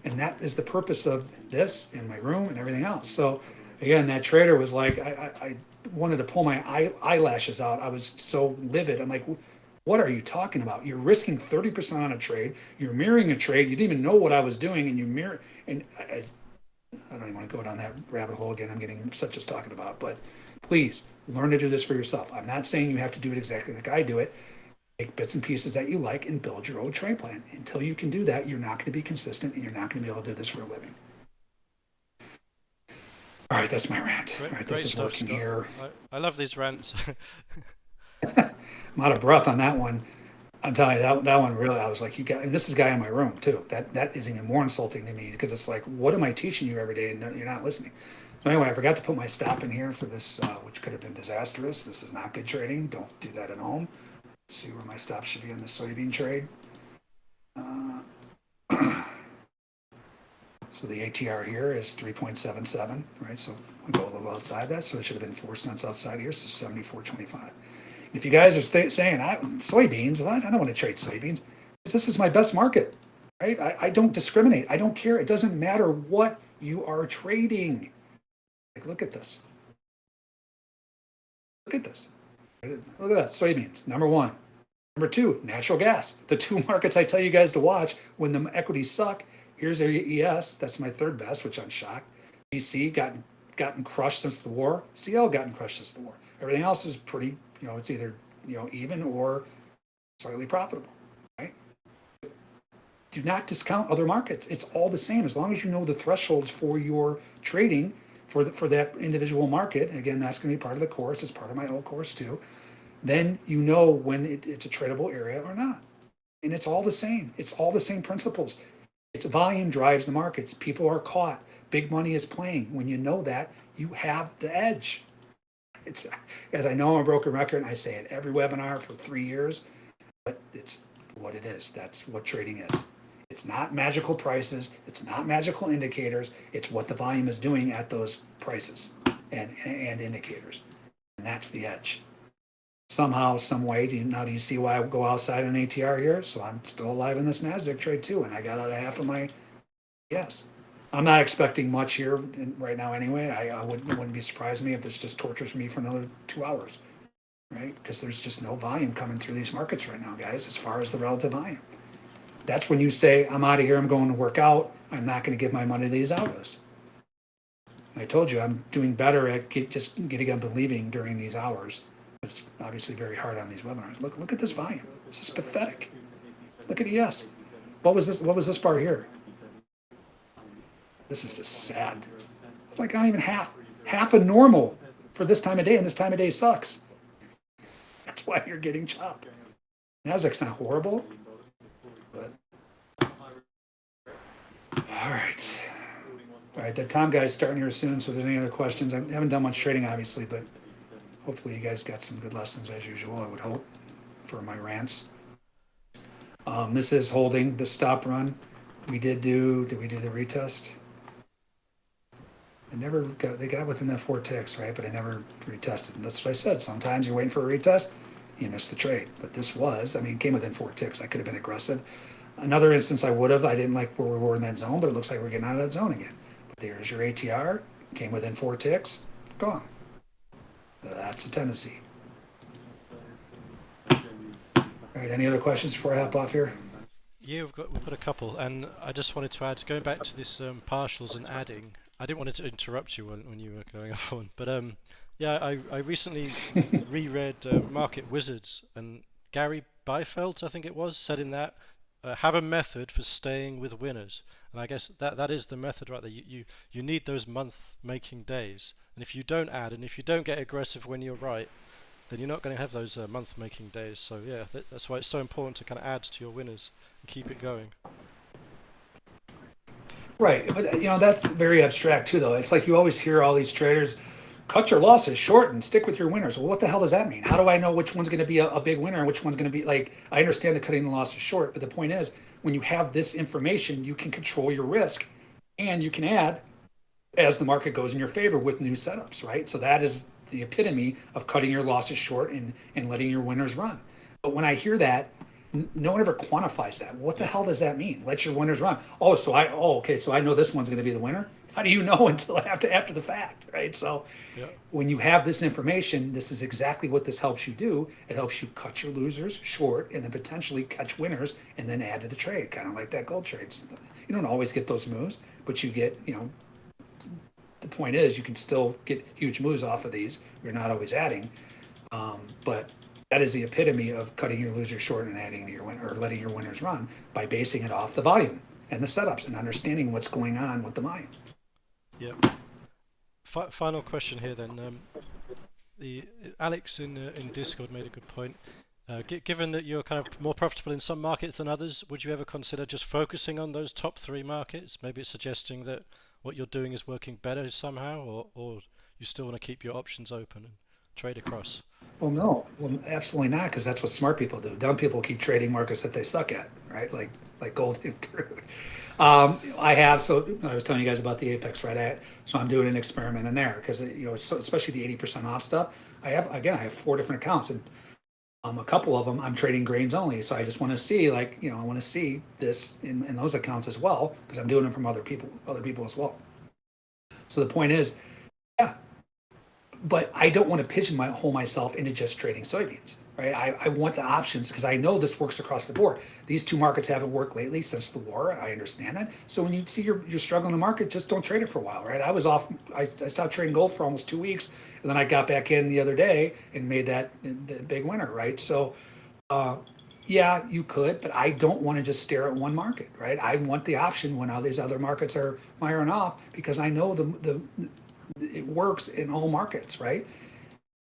And that is the purpose of this in my room and everything else. So, again, that trader was like, I, I, I wanted to pull my eye, eyelashes out. I was so livid. I'm like, what are you talking about? You're risking 30% on a trade. You're mirroring a trade. You didn't even know what I was doing, and you mirror. And I, I don't even want to go down that rabbit hole again. I'm getting such as talking about, but please learn to do this for yourself. I'm not saying you have to do it exactly like I do it. Take bits and pieces that you like and build your own trade plan. Until you can do that, you're not going to be consistent, and you're not going to be able to do this for a living. All right, that's my rant. Great, All right, this is stuff, working Scott. here. I, I love these rants. I'm out of breath on that one. I'm telling you that that one really. I was like, you got, and this is a guy in my room too. That that is even more insulting to me because it's like, what am I teaching you every day and no- you're not listening? So anyway, I forgot to put my stop in here for this, uh, which could have been disastrous. This is not good trading. Don't do that at home. See where my stop should be on the soybean trade. Uh, So the ATR here is three point seven seven, right? So we go a little outside that, so it should have been four cents outside here, so seventy-four twenty-five. If you guys are saying, I, soybeans, what? I don't want to trade soybeans. This is my best market, right? I, I don't discriminate. I don't care. It doesn't matter what you are trading. Like, look at this. Look at this. Look at that. Soybeans, number one. Number two, natural gas. The two markets I tell you guys to watch when the equities suck. Here's AES. That's my third best, which I'm shocked. GC gotten gotten crushed since the war. CL gotten crushed since the war. Everything else is pretty, you know, it's either you know even or slightly profitable, right? Do not discount other markets. It's all the same as long as you know the thresholds for your trading for the, for that individual market. Again, that's going to be part of the course. It's part of my old course too. Then you know when it, it's a tradable area or not, and it's all the same. It's all the same principles. It's volume drives the markets. People are caught. Big money is playing. When you know that, you have the edge. It's as I know I'm a broken record, I say it every webinar for three years, but it's what it is. That's what trading is. It's not magical prices. It's not magical indicators. It's what the volume is doing at those prices and, and indicators. And that's the edge. Somehow, some way, do you, now do you see why I go outside an ATR here? So I'm still alive in this NASDAQ trade too. And I got out of half of my, yes. I'm not expecting much here in, right now anyway. I, I wouldn't, wouldn't be surprised me if this just tortures me for another two hours, right? Because there's just no volume coming through these markets right now, guys, as far as the relative volume. That's when you say, I'm out of here, I'm going to work out, I'm not going to give my money to these algos. I told you, I'm doing better at get, just getting up and leaving during these hours. It's obviously very hard on these webinars. Look, look at this volume. This is pathetic. Look at ES. What was this? What was this bar here? This is just sad. It's like not even half, half a normal for this time of day, and this time of day sucks. That's why you're getting chopped. Nasdaq's not horrible, but all right. All right, the Tom guy is starting here soon, so if there's any other questions, I haven't done much trading, obviously, but hopefully you guys got some good lessons as usual, I would hope, for my rants. Um, this is holding the stop run. We did do, did we do the retest? I never got, they got within that four ticks, right? But I never retested. And that's what I said. Sometimes you're waiting for a retest, you miss the trade. But this was, I mean, came within four ticks. I could have been aggressive. Another instance I would have, I didn't like where we were in that zone, but it looks like we're getting out of that zone again. But there's your ATR, came within four ticks, gone. That's a tendency. All right, any other questions before I hop off here? Yeah, we've got we've got a couple, and I just wanted to add, going back to this um, partials and adding. I didn't want to interrupt you when, when you were going off on, but um, yeah, I I recently reread uh, Market Wizards, and Gary Bielfeldt, I think it was, said in that, uh, have a method for staying with winners, and I guess that that is the method right there. You you, you need those month making days, and if you don't add, and if you don't get aggressive when you're right, then you're not going to have those uh, month making days. So yeah, th that's why it's so important to kind of add to your winners and keep it going. Right, but you know that's very abstract too, though. It's like you always hear all these traders cut your losses short and stick with your winners. Well, what the hell does that mean? How do I know which one's going to be a, a big winner and which one's going to be like? I understand the cutting the losses short, but the point is, when you have this information, you can control your risk, and you can add as the market goes in your favor with new setups. Right, so that is the epitome of cutting your losses short and and letting your winners run. But when I hear that, no one ever quantifies that. What the hell does that mean? Let your winners run. Oh, so I oh okay, so I know this one's going to be the winner. How do you know until after after the fact, right? So Yeah. when you have this information, this is exactly what this helps you do. It helps you cut your losers short and then potentially catch winners and then add to the trade, kind of like that gold trades. You don't always get those moves, but you get, you know, the point is you can still get huge moves off of these. You're not always adding, um, but that is the epitome of cutting your losers short and adding to your win or letting your winners run by basing it off the volume and the setups and understanding what's going on with the volume. Yep. Fi final question here then. Um, the Alex in uh, in Discord made a good point. Uh, gi given that you're kind of more profitable in some markets than others, would you ever consider just focusing on those top three markets? Maybe it's suggesting that what you're doing is working better somehow, or or you still want to keep your options open and trade across. Well, no, well, absolutely not, because that's what smart people do. Dumb people keep trading markets that they suck at, right? Like, like gold and crude. Um, I have, so I was telling you guys about the Apex, right? I, so I'm doing an experiment in there because, you know, so especially the 80% off stuff. I have, again, I have four different accounts and um, a couple of them I'm trading grains only. So I just want to see, like, you know, I want to see this in, in those accounts as well because I'm doing them from other people, other people as well. So the point is, yeah, but I don't want to pigeonhole myself into just trading soybeans, right? I, I want the options because I know this works across the board. These two markets haven't worked lately since the war. I understand that. So when you see you're, you're struggling in the market, just don't trade it for a while, right? I was off, I, I stopped trading gold for almost two weeks and then I got back in the other day and made that the big winner, right? So, uh, yeah, you could, but I don't want to just stare at one market, right? I want the option when all these other markets are firing off because I know the, the, it works in all markets, right?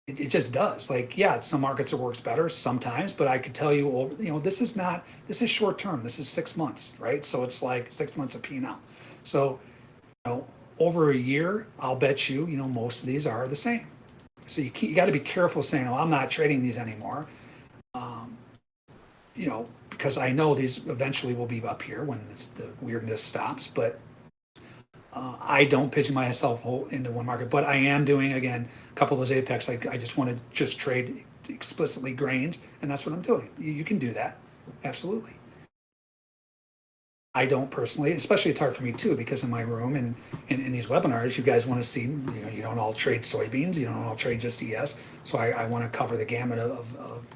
It, it just does. Like, yeah, some markets it works better sometimes, but I could tell you, over, you know, this is not, this is short term. This is six months, right? So it's like six months of P now. So, you know, over a year, I'll bet you, you know, most of these are the same. So you, you got to be careful saying, oh, I'm not trading these anymore. Um, you know, because I know these eventually will be up here when the weirdness stops, but uh, I don't pigeon myself into one market, but I am doing, again, a couple of those Apex, like, I just want to just trade explicitly grains, and that's what I'm doing. You, you can do that, absolutely. I don't personally, especially it's hard for me too, because in my room and in, these webinars, you guys want to see, you know, you don't all trade soybeans, you don't all trade just ES. So I, I want to cover the gamut of, of,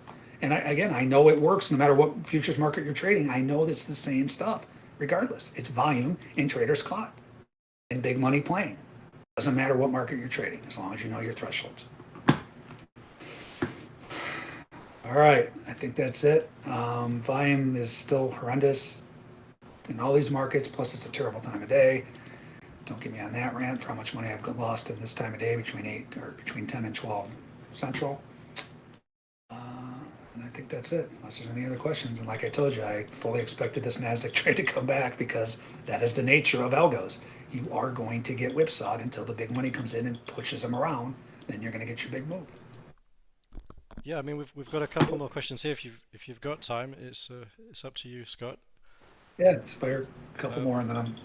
and I, again, I know it works no matter what futures market you're trading. I know that's the same stuff regardless. It's volume and trader's caught and big money playing. Doesn't matter what market you're trading, as long as you know your thresholds. All right, I think that's it. Um, volume is still horrendous in all these markets, plus it's a terrible time of day. Don't get me on that rant for how much money I've lost at this time of day between eight or between 10 and 12 central. Uh, and I think that's it, unless there's any other questions. And like I told you, I fully expected this NASDAQ trade to come back because that is the nature of algos. You are going to get whipsawed until the big money comes in and pushes them around. Then you're going to get your big move. Yeah, I mean we've we've got a couple more questions here. If you've if you've got time, it's uh, it's up to you, Scott. Yeah, just fire a couple more and then I'm,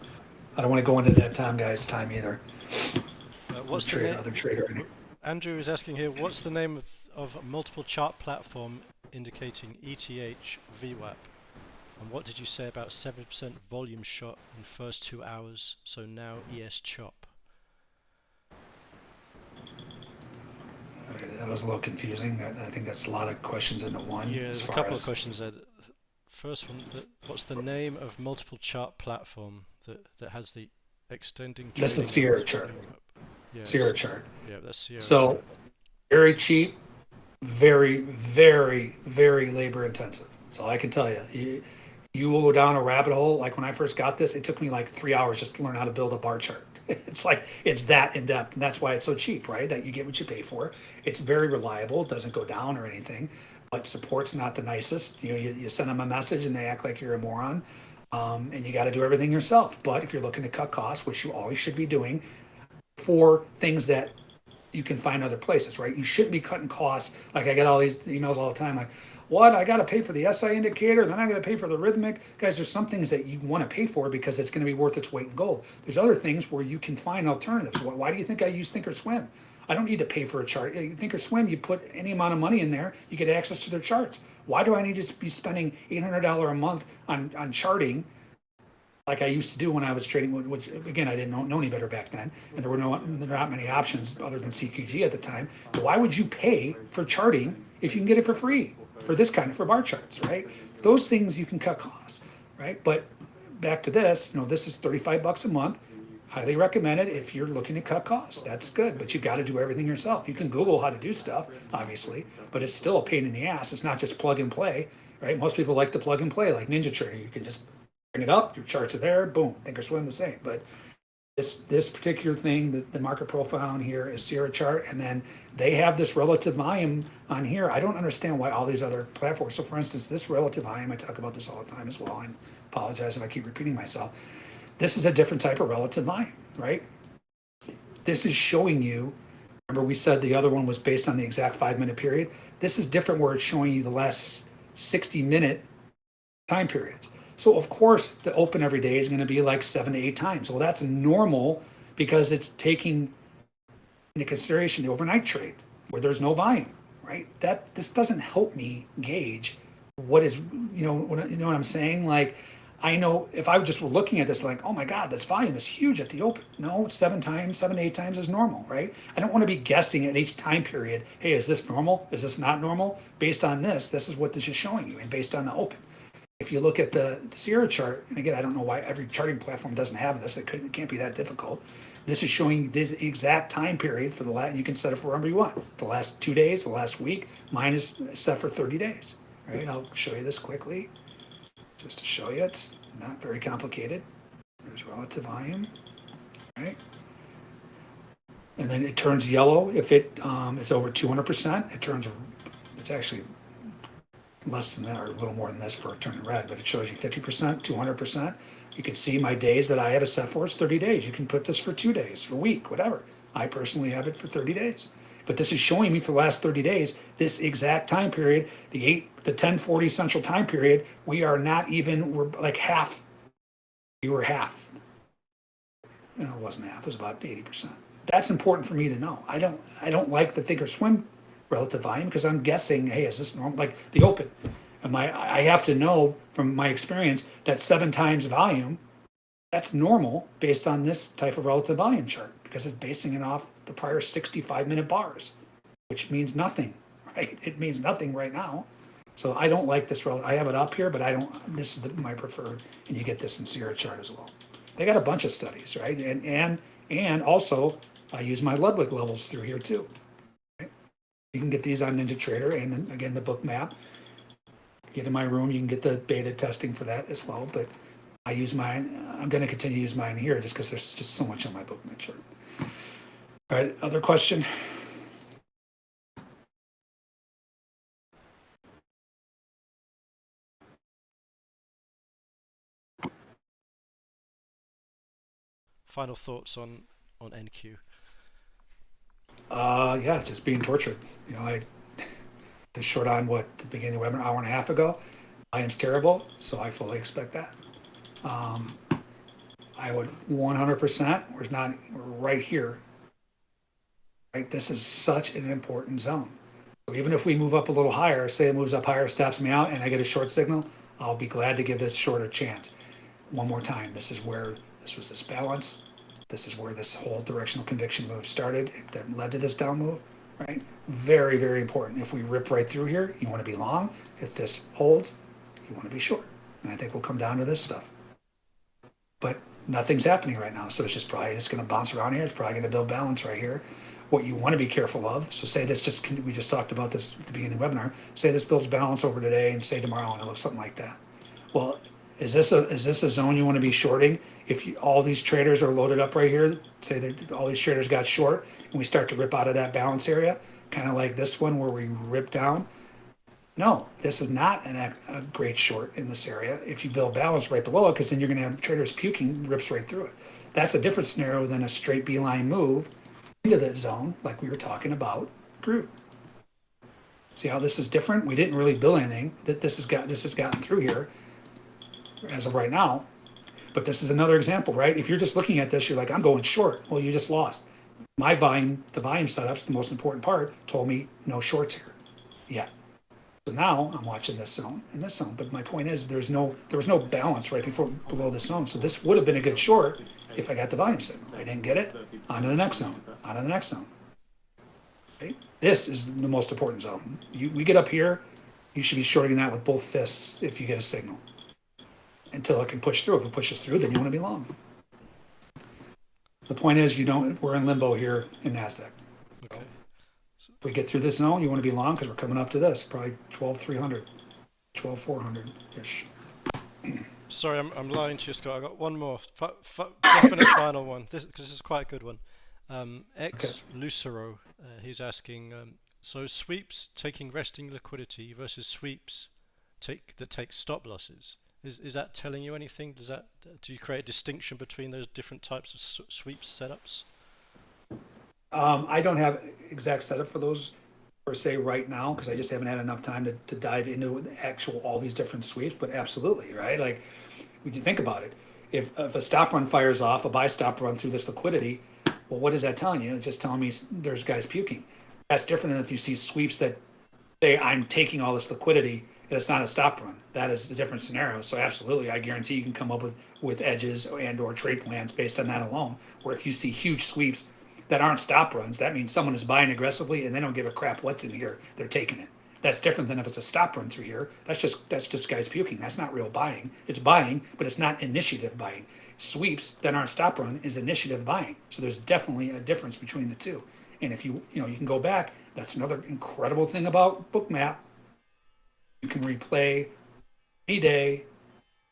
I don't want to go into that time guy's time either. Uh, what's the Trader, other trader. Andrew is asking here, what's the name of, of multiple chart platform indicating ETH VWAP? And what did you say about 7% volume shot in first two hours, so now ES chop? Okay, that was a little confusing. I, I think that's a lot of questions into one. Yeah, there's a couple of questions there. First one, the, what's the name of multiple chart platform that, that has the extending That's the Sierra chart. Yeah, Sierra chart. Yeah, that's Sierra So chart. very cheap, very, very, very labor intensive. All I can tell you. You, you will go down a rabbit hole. Like when I first got this, it took me like three hours just to learn how to build a bar chart. It's like it's that in depth, and that's why it's so cheap, right? That you get what you pay for. It's very reliable. It doesn't go down or anything, but support's not the nicest. You know, you, you send them a message and they act like you're a moron, um, and you got to do everything yourself. But if you're looking to cut costs, which you always should be doing, for things that you can find other places, right? You shouldn't be cutting costs. Like I get all these emails all the time, like, what? I got to pay for the SI indicator, then I got to pay for the Rithmic. Guys, there's some things that you want to pay for because it's going to be worth its weight in gold. There's other things where you can find alternatives. Why, do you think I use Thinkorswim? I don't need to pay for a chart. Thinkorswim, you put any amount of money in there, you get access to their charts. Why do I need to be spending $800 a month on, on charting like I used to do when I was trading, which again, I didn't know, know any better back then. And there were no, there were not many options other than CQG at the time. Why would you pay for charting if you can get it for free for this kind of, for bar charts, right? Those things you can cut costs, right? But back to this, you know, this is 35 bucks a month. Highly recommend it if you're looking to cut costs. That's good, but you got to do everything yourself. You can Google how to do stuff, obviously, but it's still a pain in the ass. It's not just plug and play, right? Most people like to plug and play, like Ninja Trader. You can just bring it up, your charts are there, boom, Thinkorswim the same. But this this particular thing, the, the market profile on here is Sierra chart, and then they have this relative volume on here. I don't understand why all these other platforms. So, for instance, this relative volume, I talk about this all the time as well. I apologize if I keep repeating myself. This is a different type of relative volume, right? This is showing you Remember, we said the other one was based on the exact five minute period. This is different where it's showing you the last 60 minute time periods. So, of course, the open every day is going to be like seven to eight times. Well, that's normal because it's taking into consideration the overnight trade where there's no volume, right? That this doesn't help me gauge what is, you know, what, you know what I'm saying? Like, I know if I just were looking at this like, oh my God, this volume is huge at the open. No, seven times, seven, eight times is normal, right? I don't want to be guessing at each time period, hey, is this normal? Is this not normal? Based on this, this is what this is showing you, and based on the open. If you look at the Sierra chart, and again, I don't know why every charting platform doesn't have this, it couldn't, it can't be that difficult. This is showing this exact time period for the last, you can set it for whatever you want. The last two days, the last week, mine is set for 30 days, right? And I'll show you this quickly just to show you, it's not very complicated. There's relative volume, right? And then it turns yellow if it um, it's over 200%. It turns, it's actually less than that or a little more than this for it turning red, but it shows you 50%, 200%. You can see my days that I have it set for. It's 30 days. You can put this for two days, for a week, whatever. I personally have it for 30 days. But this is showing me for the last 30 days, this exact time period, the eight, the 1040 central time period, we are not even, we're like half. We were half. No, it wasn't half, it was about 80%. That's important for me to know. I don't, I don't like the thinkorswim relative volume because I'm guessing, hey, is this normal? Like the open. am I, I have to know from my experience that seven times volume, that's normal based on this type of relative volume chart because it's basing it off the prior 65 minute bars, which means nothing, right? It means nothing right now. So I don't like this I have it up here, but I don't, this is the, my preferred, and you get this in Sierra chart as well. They got a bunch of studies, right? And, and, and also I use my Ludwig levels through here too. You can get these on NinjaTrader and again, the Bookmap. Get in my room, you can get the beta testing for that as well, but I use mine, I'm gonna continue to use mine here just because there's just so much on my Bookmap chart. All right, other question? Final thoughts on on NQ. Uh, yeah, just being tortured. You know, I the short on what the beginning of the webinar hour and a half ago. I am terrible, so I fully expect that. Um, I would 100%. We're not right here. Right, this is such an important zone. So even if we move up a little higher, say it moves up higher, stops me out, and I get a short signal, I'll be glad to give this short a chance. One more time. This is where this was this balance. This is where this whole directional conviction move started that led to this down move, right? Very, very important. If we rip right through here, you want to be long. If this holds, you want to be short. And I think we'll come down to this stuff. But nothing's happening right now. So it's just probably just going to bounce around here. It's probably going to build balance right here. What you want to be careful of. So say this just, we just talked about this at the beginning of the webinar. Say this builds balance over today and say tomorrow and it looks something like that. Well, is this a, is this a zone you want to be shorting? If you, all these traders are loaded up right here, say that all these traders got short and we start to rip out of that balance area, kind of like this one where we rip down. No, this is not an, a great short in this area. If you build balance right below it, because then you're going to have traders puking rips right through it. That's a different scenario than a straight beeline move into the zone, like we were talking about, group. See how this is different? We didn't really build anything. That this has got this has gotten through here as of right now. But this is another example, right? If you're just looking at this, you're like, I'm going short. Well, you just lost. My volume, the volume setup's the most important part, told me no shorts here yet. So now I'm watching this zone and this zone. But my point is there's no there was no balance right before below this zone. So this would have been a good short if I got the volume signal. I didn't get it. On to the next zone. On to the next zone. This is the most important zone. You, we get up here, you should be shorting that with both fists if you get a signal until it can push through. If it pushes through, then you want to be long. The point is, you don't. We're in limbo here in Nasdaq. Okay. So If we get through this zone, you want to be long because we're coming up to this, probably 12,300, 12,400 ish. Sorry, I'm, I'm lying to you, Scott. I got one more, f f definite final one. This because this is quite a good one. Um, X Lucero, uh, he's asking. Um, so sweeps taking resting liquidity versus sweeps take that take stop losses. Is is that telling you anything? Does that do you create a distinction between those different types of sweeps setups? Um, I don't have exact setup for those per se right now because I just haven't had enough time to, to dive into actual all these different sweeps. But absolutely, right? Like when you think about it, if if a stop run fires off, a buy stop run through this liquidity, well, what is that telling you? It's just telling me there's guys puking. That's different than if you see sweeps that say I'm taking all this liquidity it's not a stop run. That is a different scenario. So absolutely, I guarantee you can come up with with edges and or trade plans based on that alone. Where if you see huge sweeps that aren't stop runs, that means someone is buying aggressively and they don't give a crap what's in here. They're taking it. That's different than if it's a stop run through here. That's just that's just guys puking. That's not real buying. It's buying, but it's not initiative buying. Sweeps that aren't stop run is initiative buying. So there's definitely a difference between the two. And if you you know you can go back, that's another incredible thing about Bookmap. You can replay any day.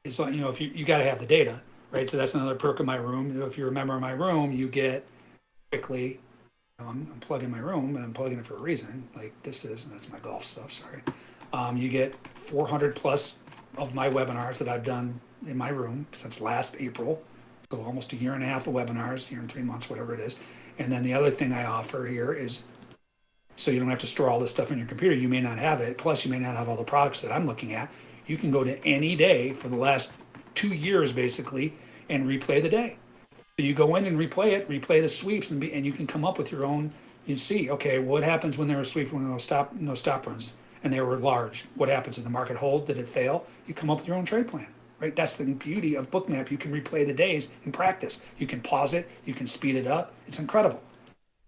It's like you know if you you got to have the data, right? So that's another perk of my room. You know, if you remember my room, you get quickly. Um, I'm plugging my room and I'm plugging it for a reason. Like this is, and that's my golf stuff. Sorry. Um, you get 400 plus of my webinars that I've done in my room since last April. So almost a year and a half of webinars, year and three months, whatever it is. And then the other thing I offer here is so you don't have to store all this stuff in your computer. You may not have it. Plus, you may not have all the products that I'm looking at. You can go to any day for the last two years, basically, and replay the day. So you go in and replay it, replay the sweeps, and, be, and you can come up with your own. You see, okay, what happens when there were sweep when there no stop no stop runs and they were large? What happens? Did the market hold? Did it fail? You come up with your own trade plan, right? That's the beauty of Bookmap. You can replay the days in practice. You can pause it. You can speed it up. It's incredible.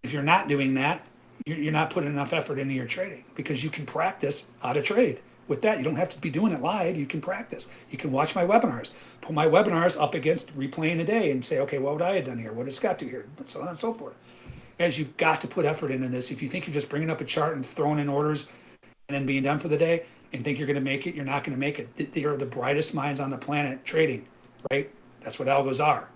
If you're not doing that, you're, not putting enough effort into your trading because you can practice how to trade. With that, you don't have to be doing it live. You can practice. You can watch my webinars, put my webinars up against replaying a day and say, okay, what would I have done here? What did Scott do here? And so on and so forth. As you've got to put effort into this. If you think you're just bringing up a chart and throwing in orders and then being done for the day and think you're going to make it, you're not going to make it. They are the brightest minds on the planet trading, right? That's what algos are.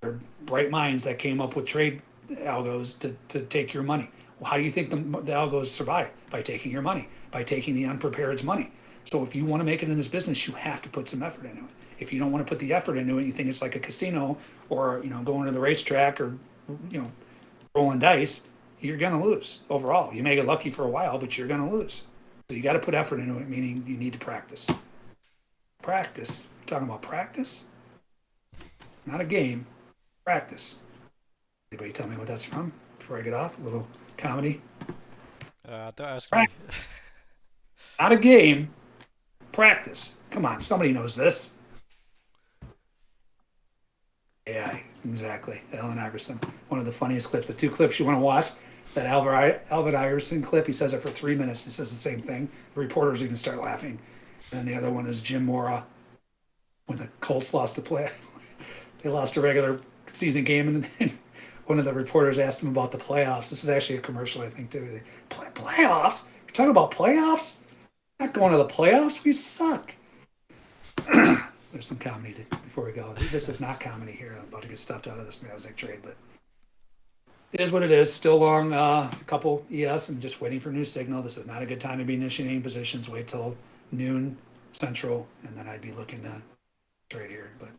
They're bright minds that came up with trade algos to, to take your money. How do you think the, the algos survive? By taking your money, by taking the unprepared's money. So if you want to make it in this business, you have to put some effort into it. If you don't want to put the effort into it, you think it's like a casino or you know going to the racetrack or you know rolling dice, you're going to lose overall. You may get lucky for a while, but you're going to lose. So you got to put effort into it, meaning you need to practice. Practice. talking about practice, not a game. Practice. Anybody tell me what that's from before I get off? A little comedy. Uh, don't ask Right. me. Not a game. Practice. Come on, somebody knows this. AI, exactly. Allen Iverson. One of the funniest clips. The two clips you want to watch. That Alvin, Alvin Iverson clip, he says it for three minutes. He says the same thing. The reporters even start laughing. And the other one is Jim Mora when the Colts lost a play. they lost a regular season game, and, and one of the reporters asked him about the playoffs. This is actually a commercial, I think, too. Play, playoffs? You're talking about playoffs? Not going to the playoffs? We suck. There's some comedy to, before we go. This is not comedy here. I'm about to get stopped out of this Nasdaq trade, but it is what it is. Still long, uh, a couple ES and just waiting for new signal. This is not a good time to be initiating positions. Wait till noon central, and then I'd be looking to trade here. But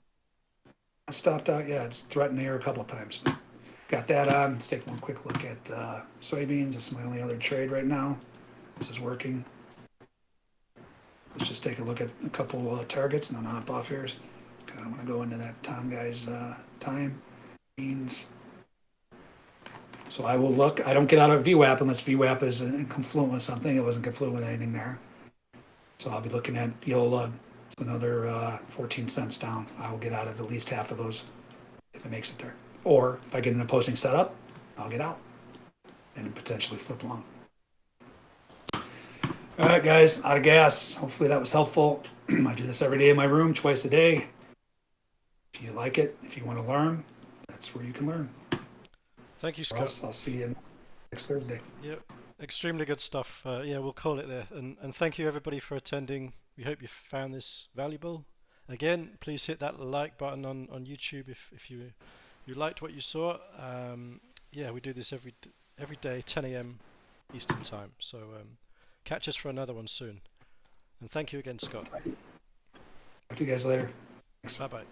I stopped out. Yeah, just threatened here a couple times. But got that on. Let's take one quick look at uh, soybeans. It's my only other trade right now. This is working. Let's just take a look at a couple uh, targets and then hop off here. I'm gonna go into that Tom guy's uh, time beans. So I will look. I don't get out of VWAP unless VWAP is in confluent with something. It wasn't confluent with anything there. So I'll be looking at Yola. It's another uh, 14 cents down. I will get out of at least half of those if it makes it there. Or if I get an opposing setup, I'll get out and potentially flip long. All right, guys, out of gas. Hopefully that was helpful. I do this every day in my room, twice a day. If you like it, if you want to learn, that's where you can learn. Thank you, Scott. else I'll see you next Thursday. Yep, extremely good stuff. Uh, yeah, we'll call it there. And and thank you everybody for attending. We hope you found this valuable. Again, please hit that like button on, on YouTube if, if you you liked what you saw, um, yeah, we do this every every day, 10 a.m. Eastern time. So um, catch us for another one soon. And thank you again, Scott. Talk to you guys later. Bye bye.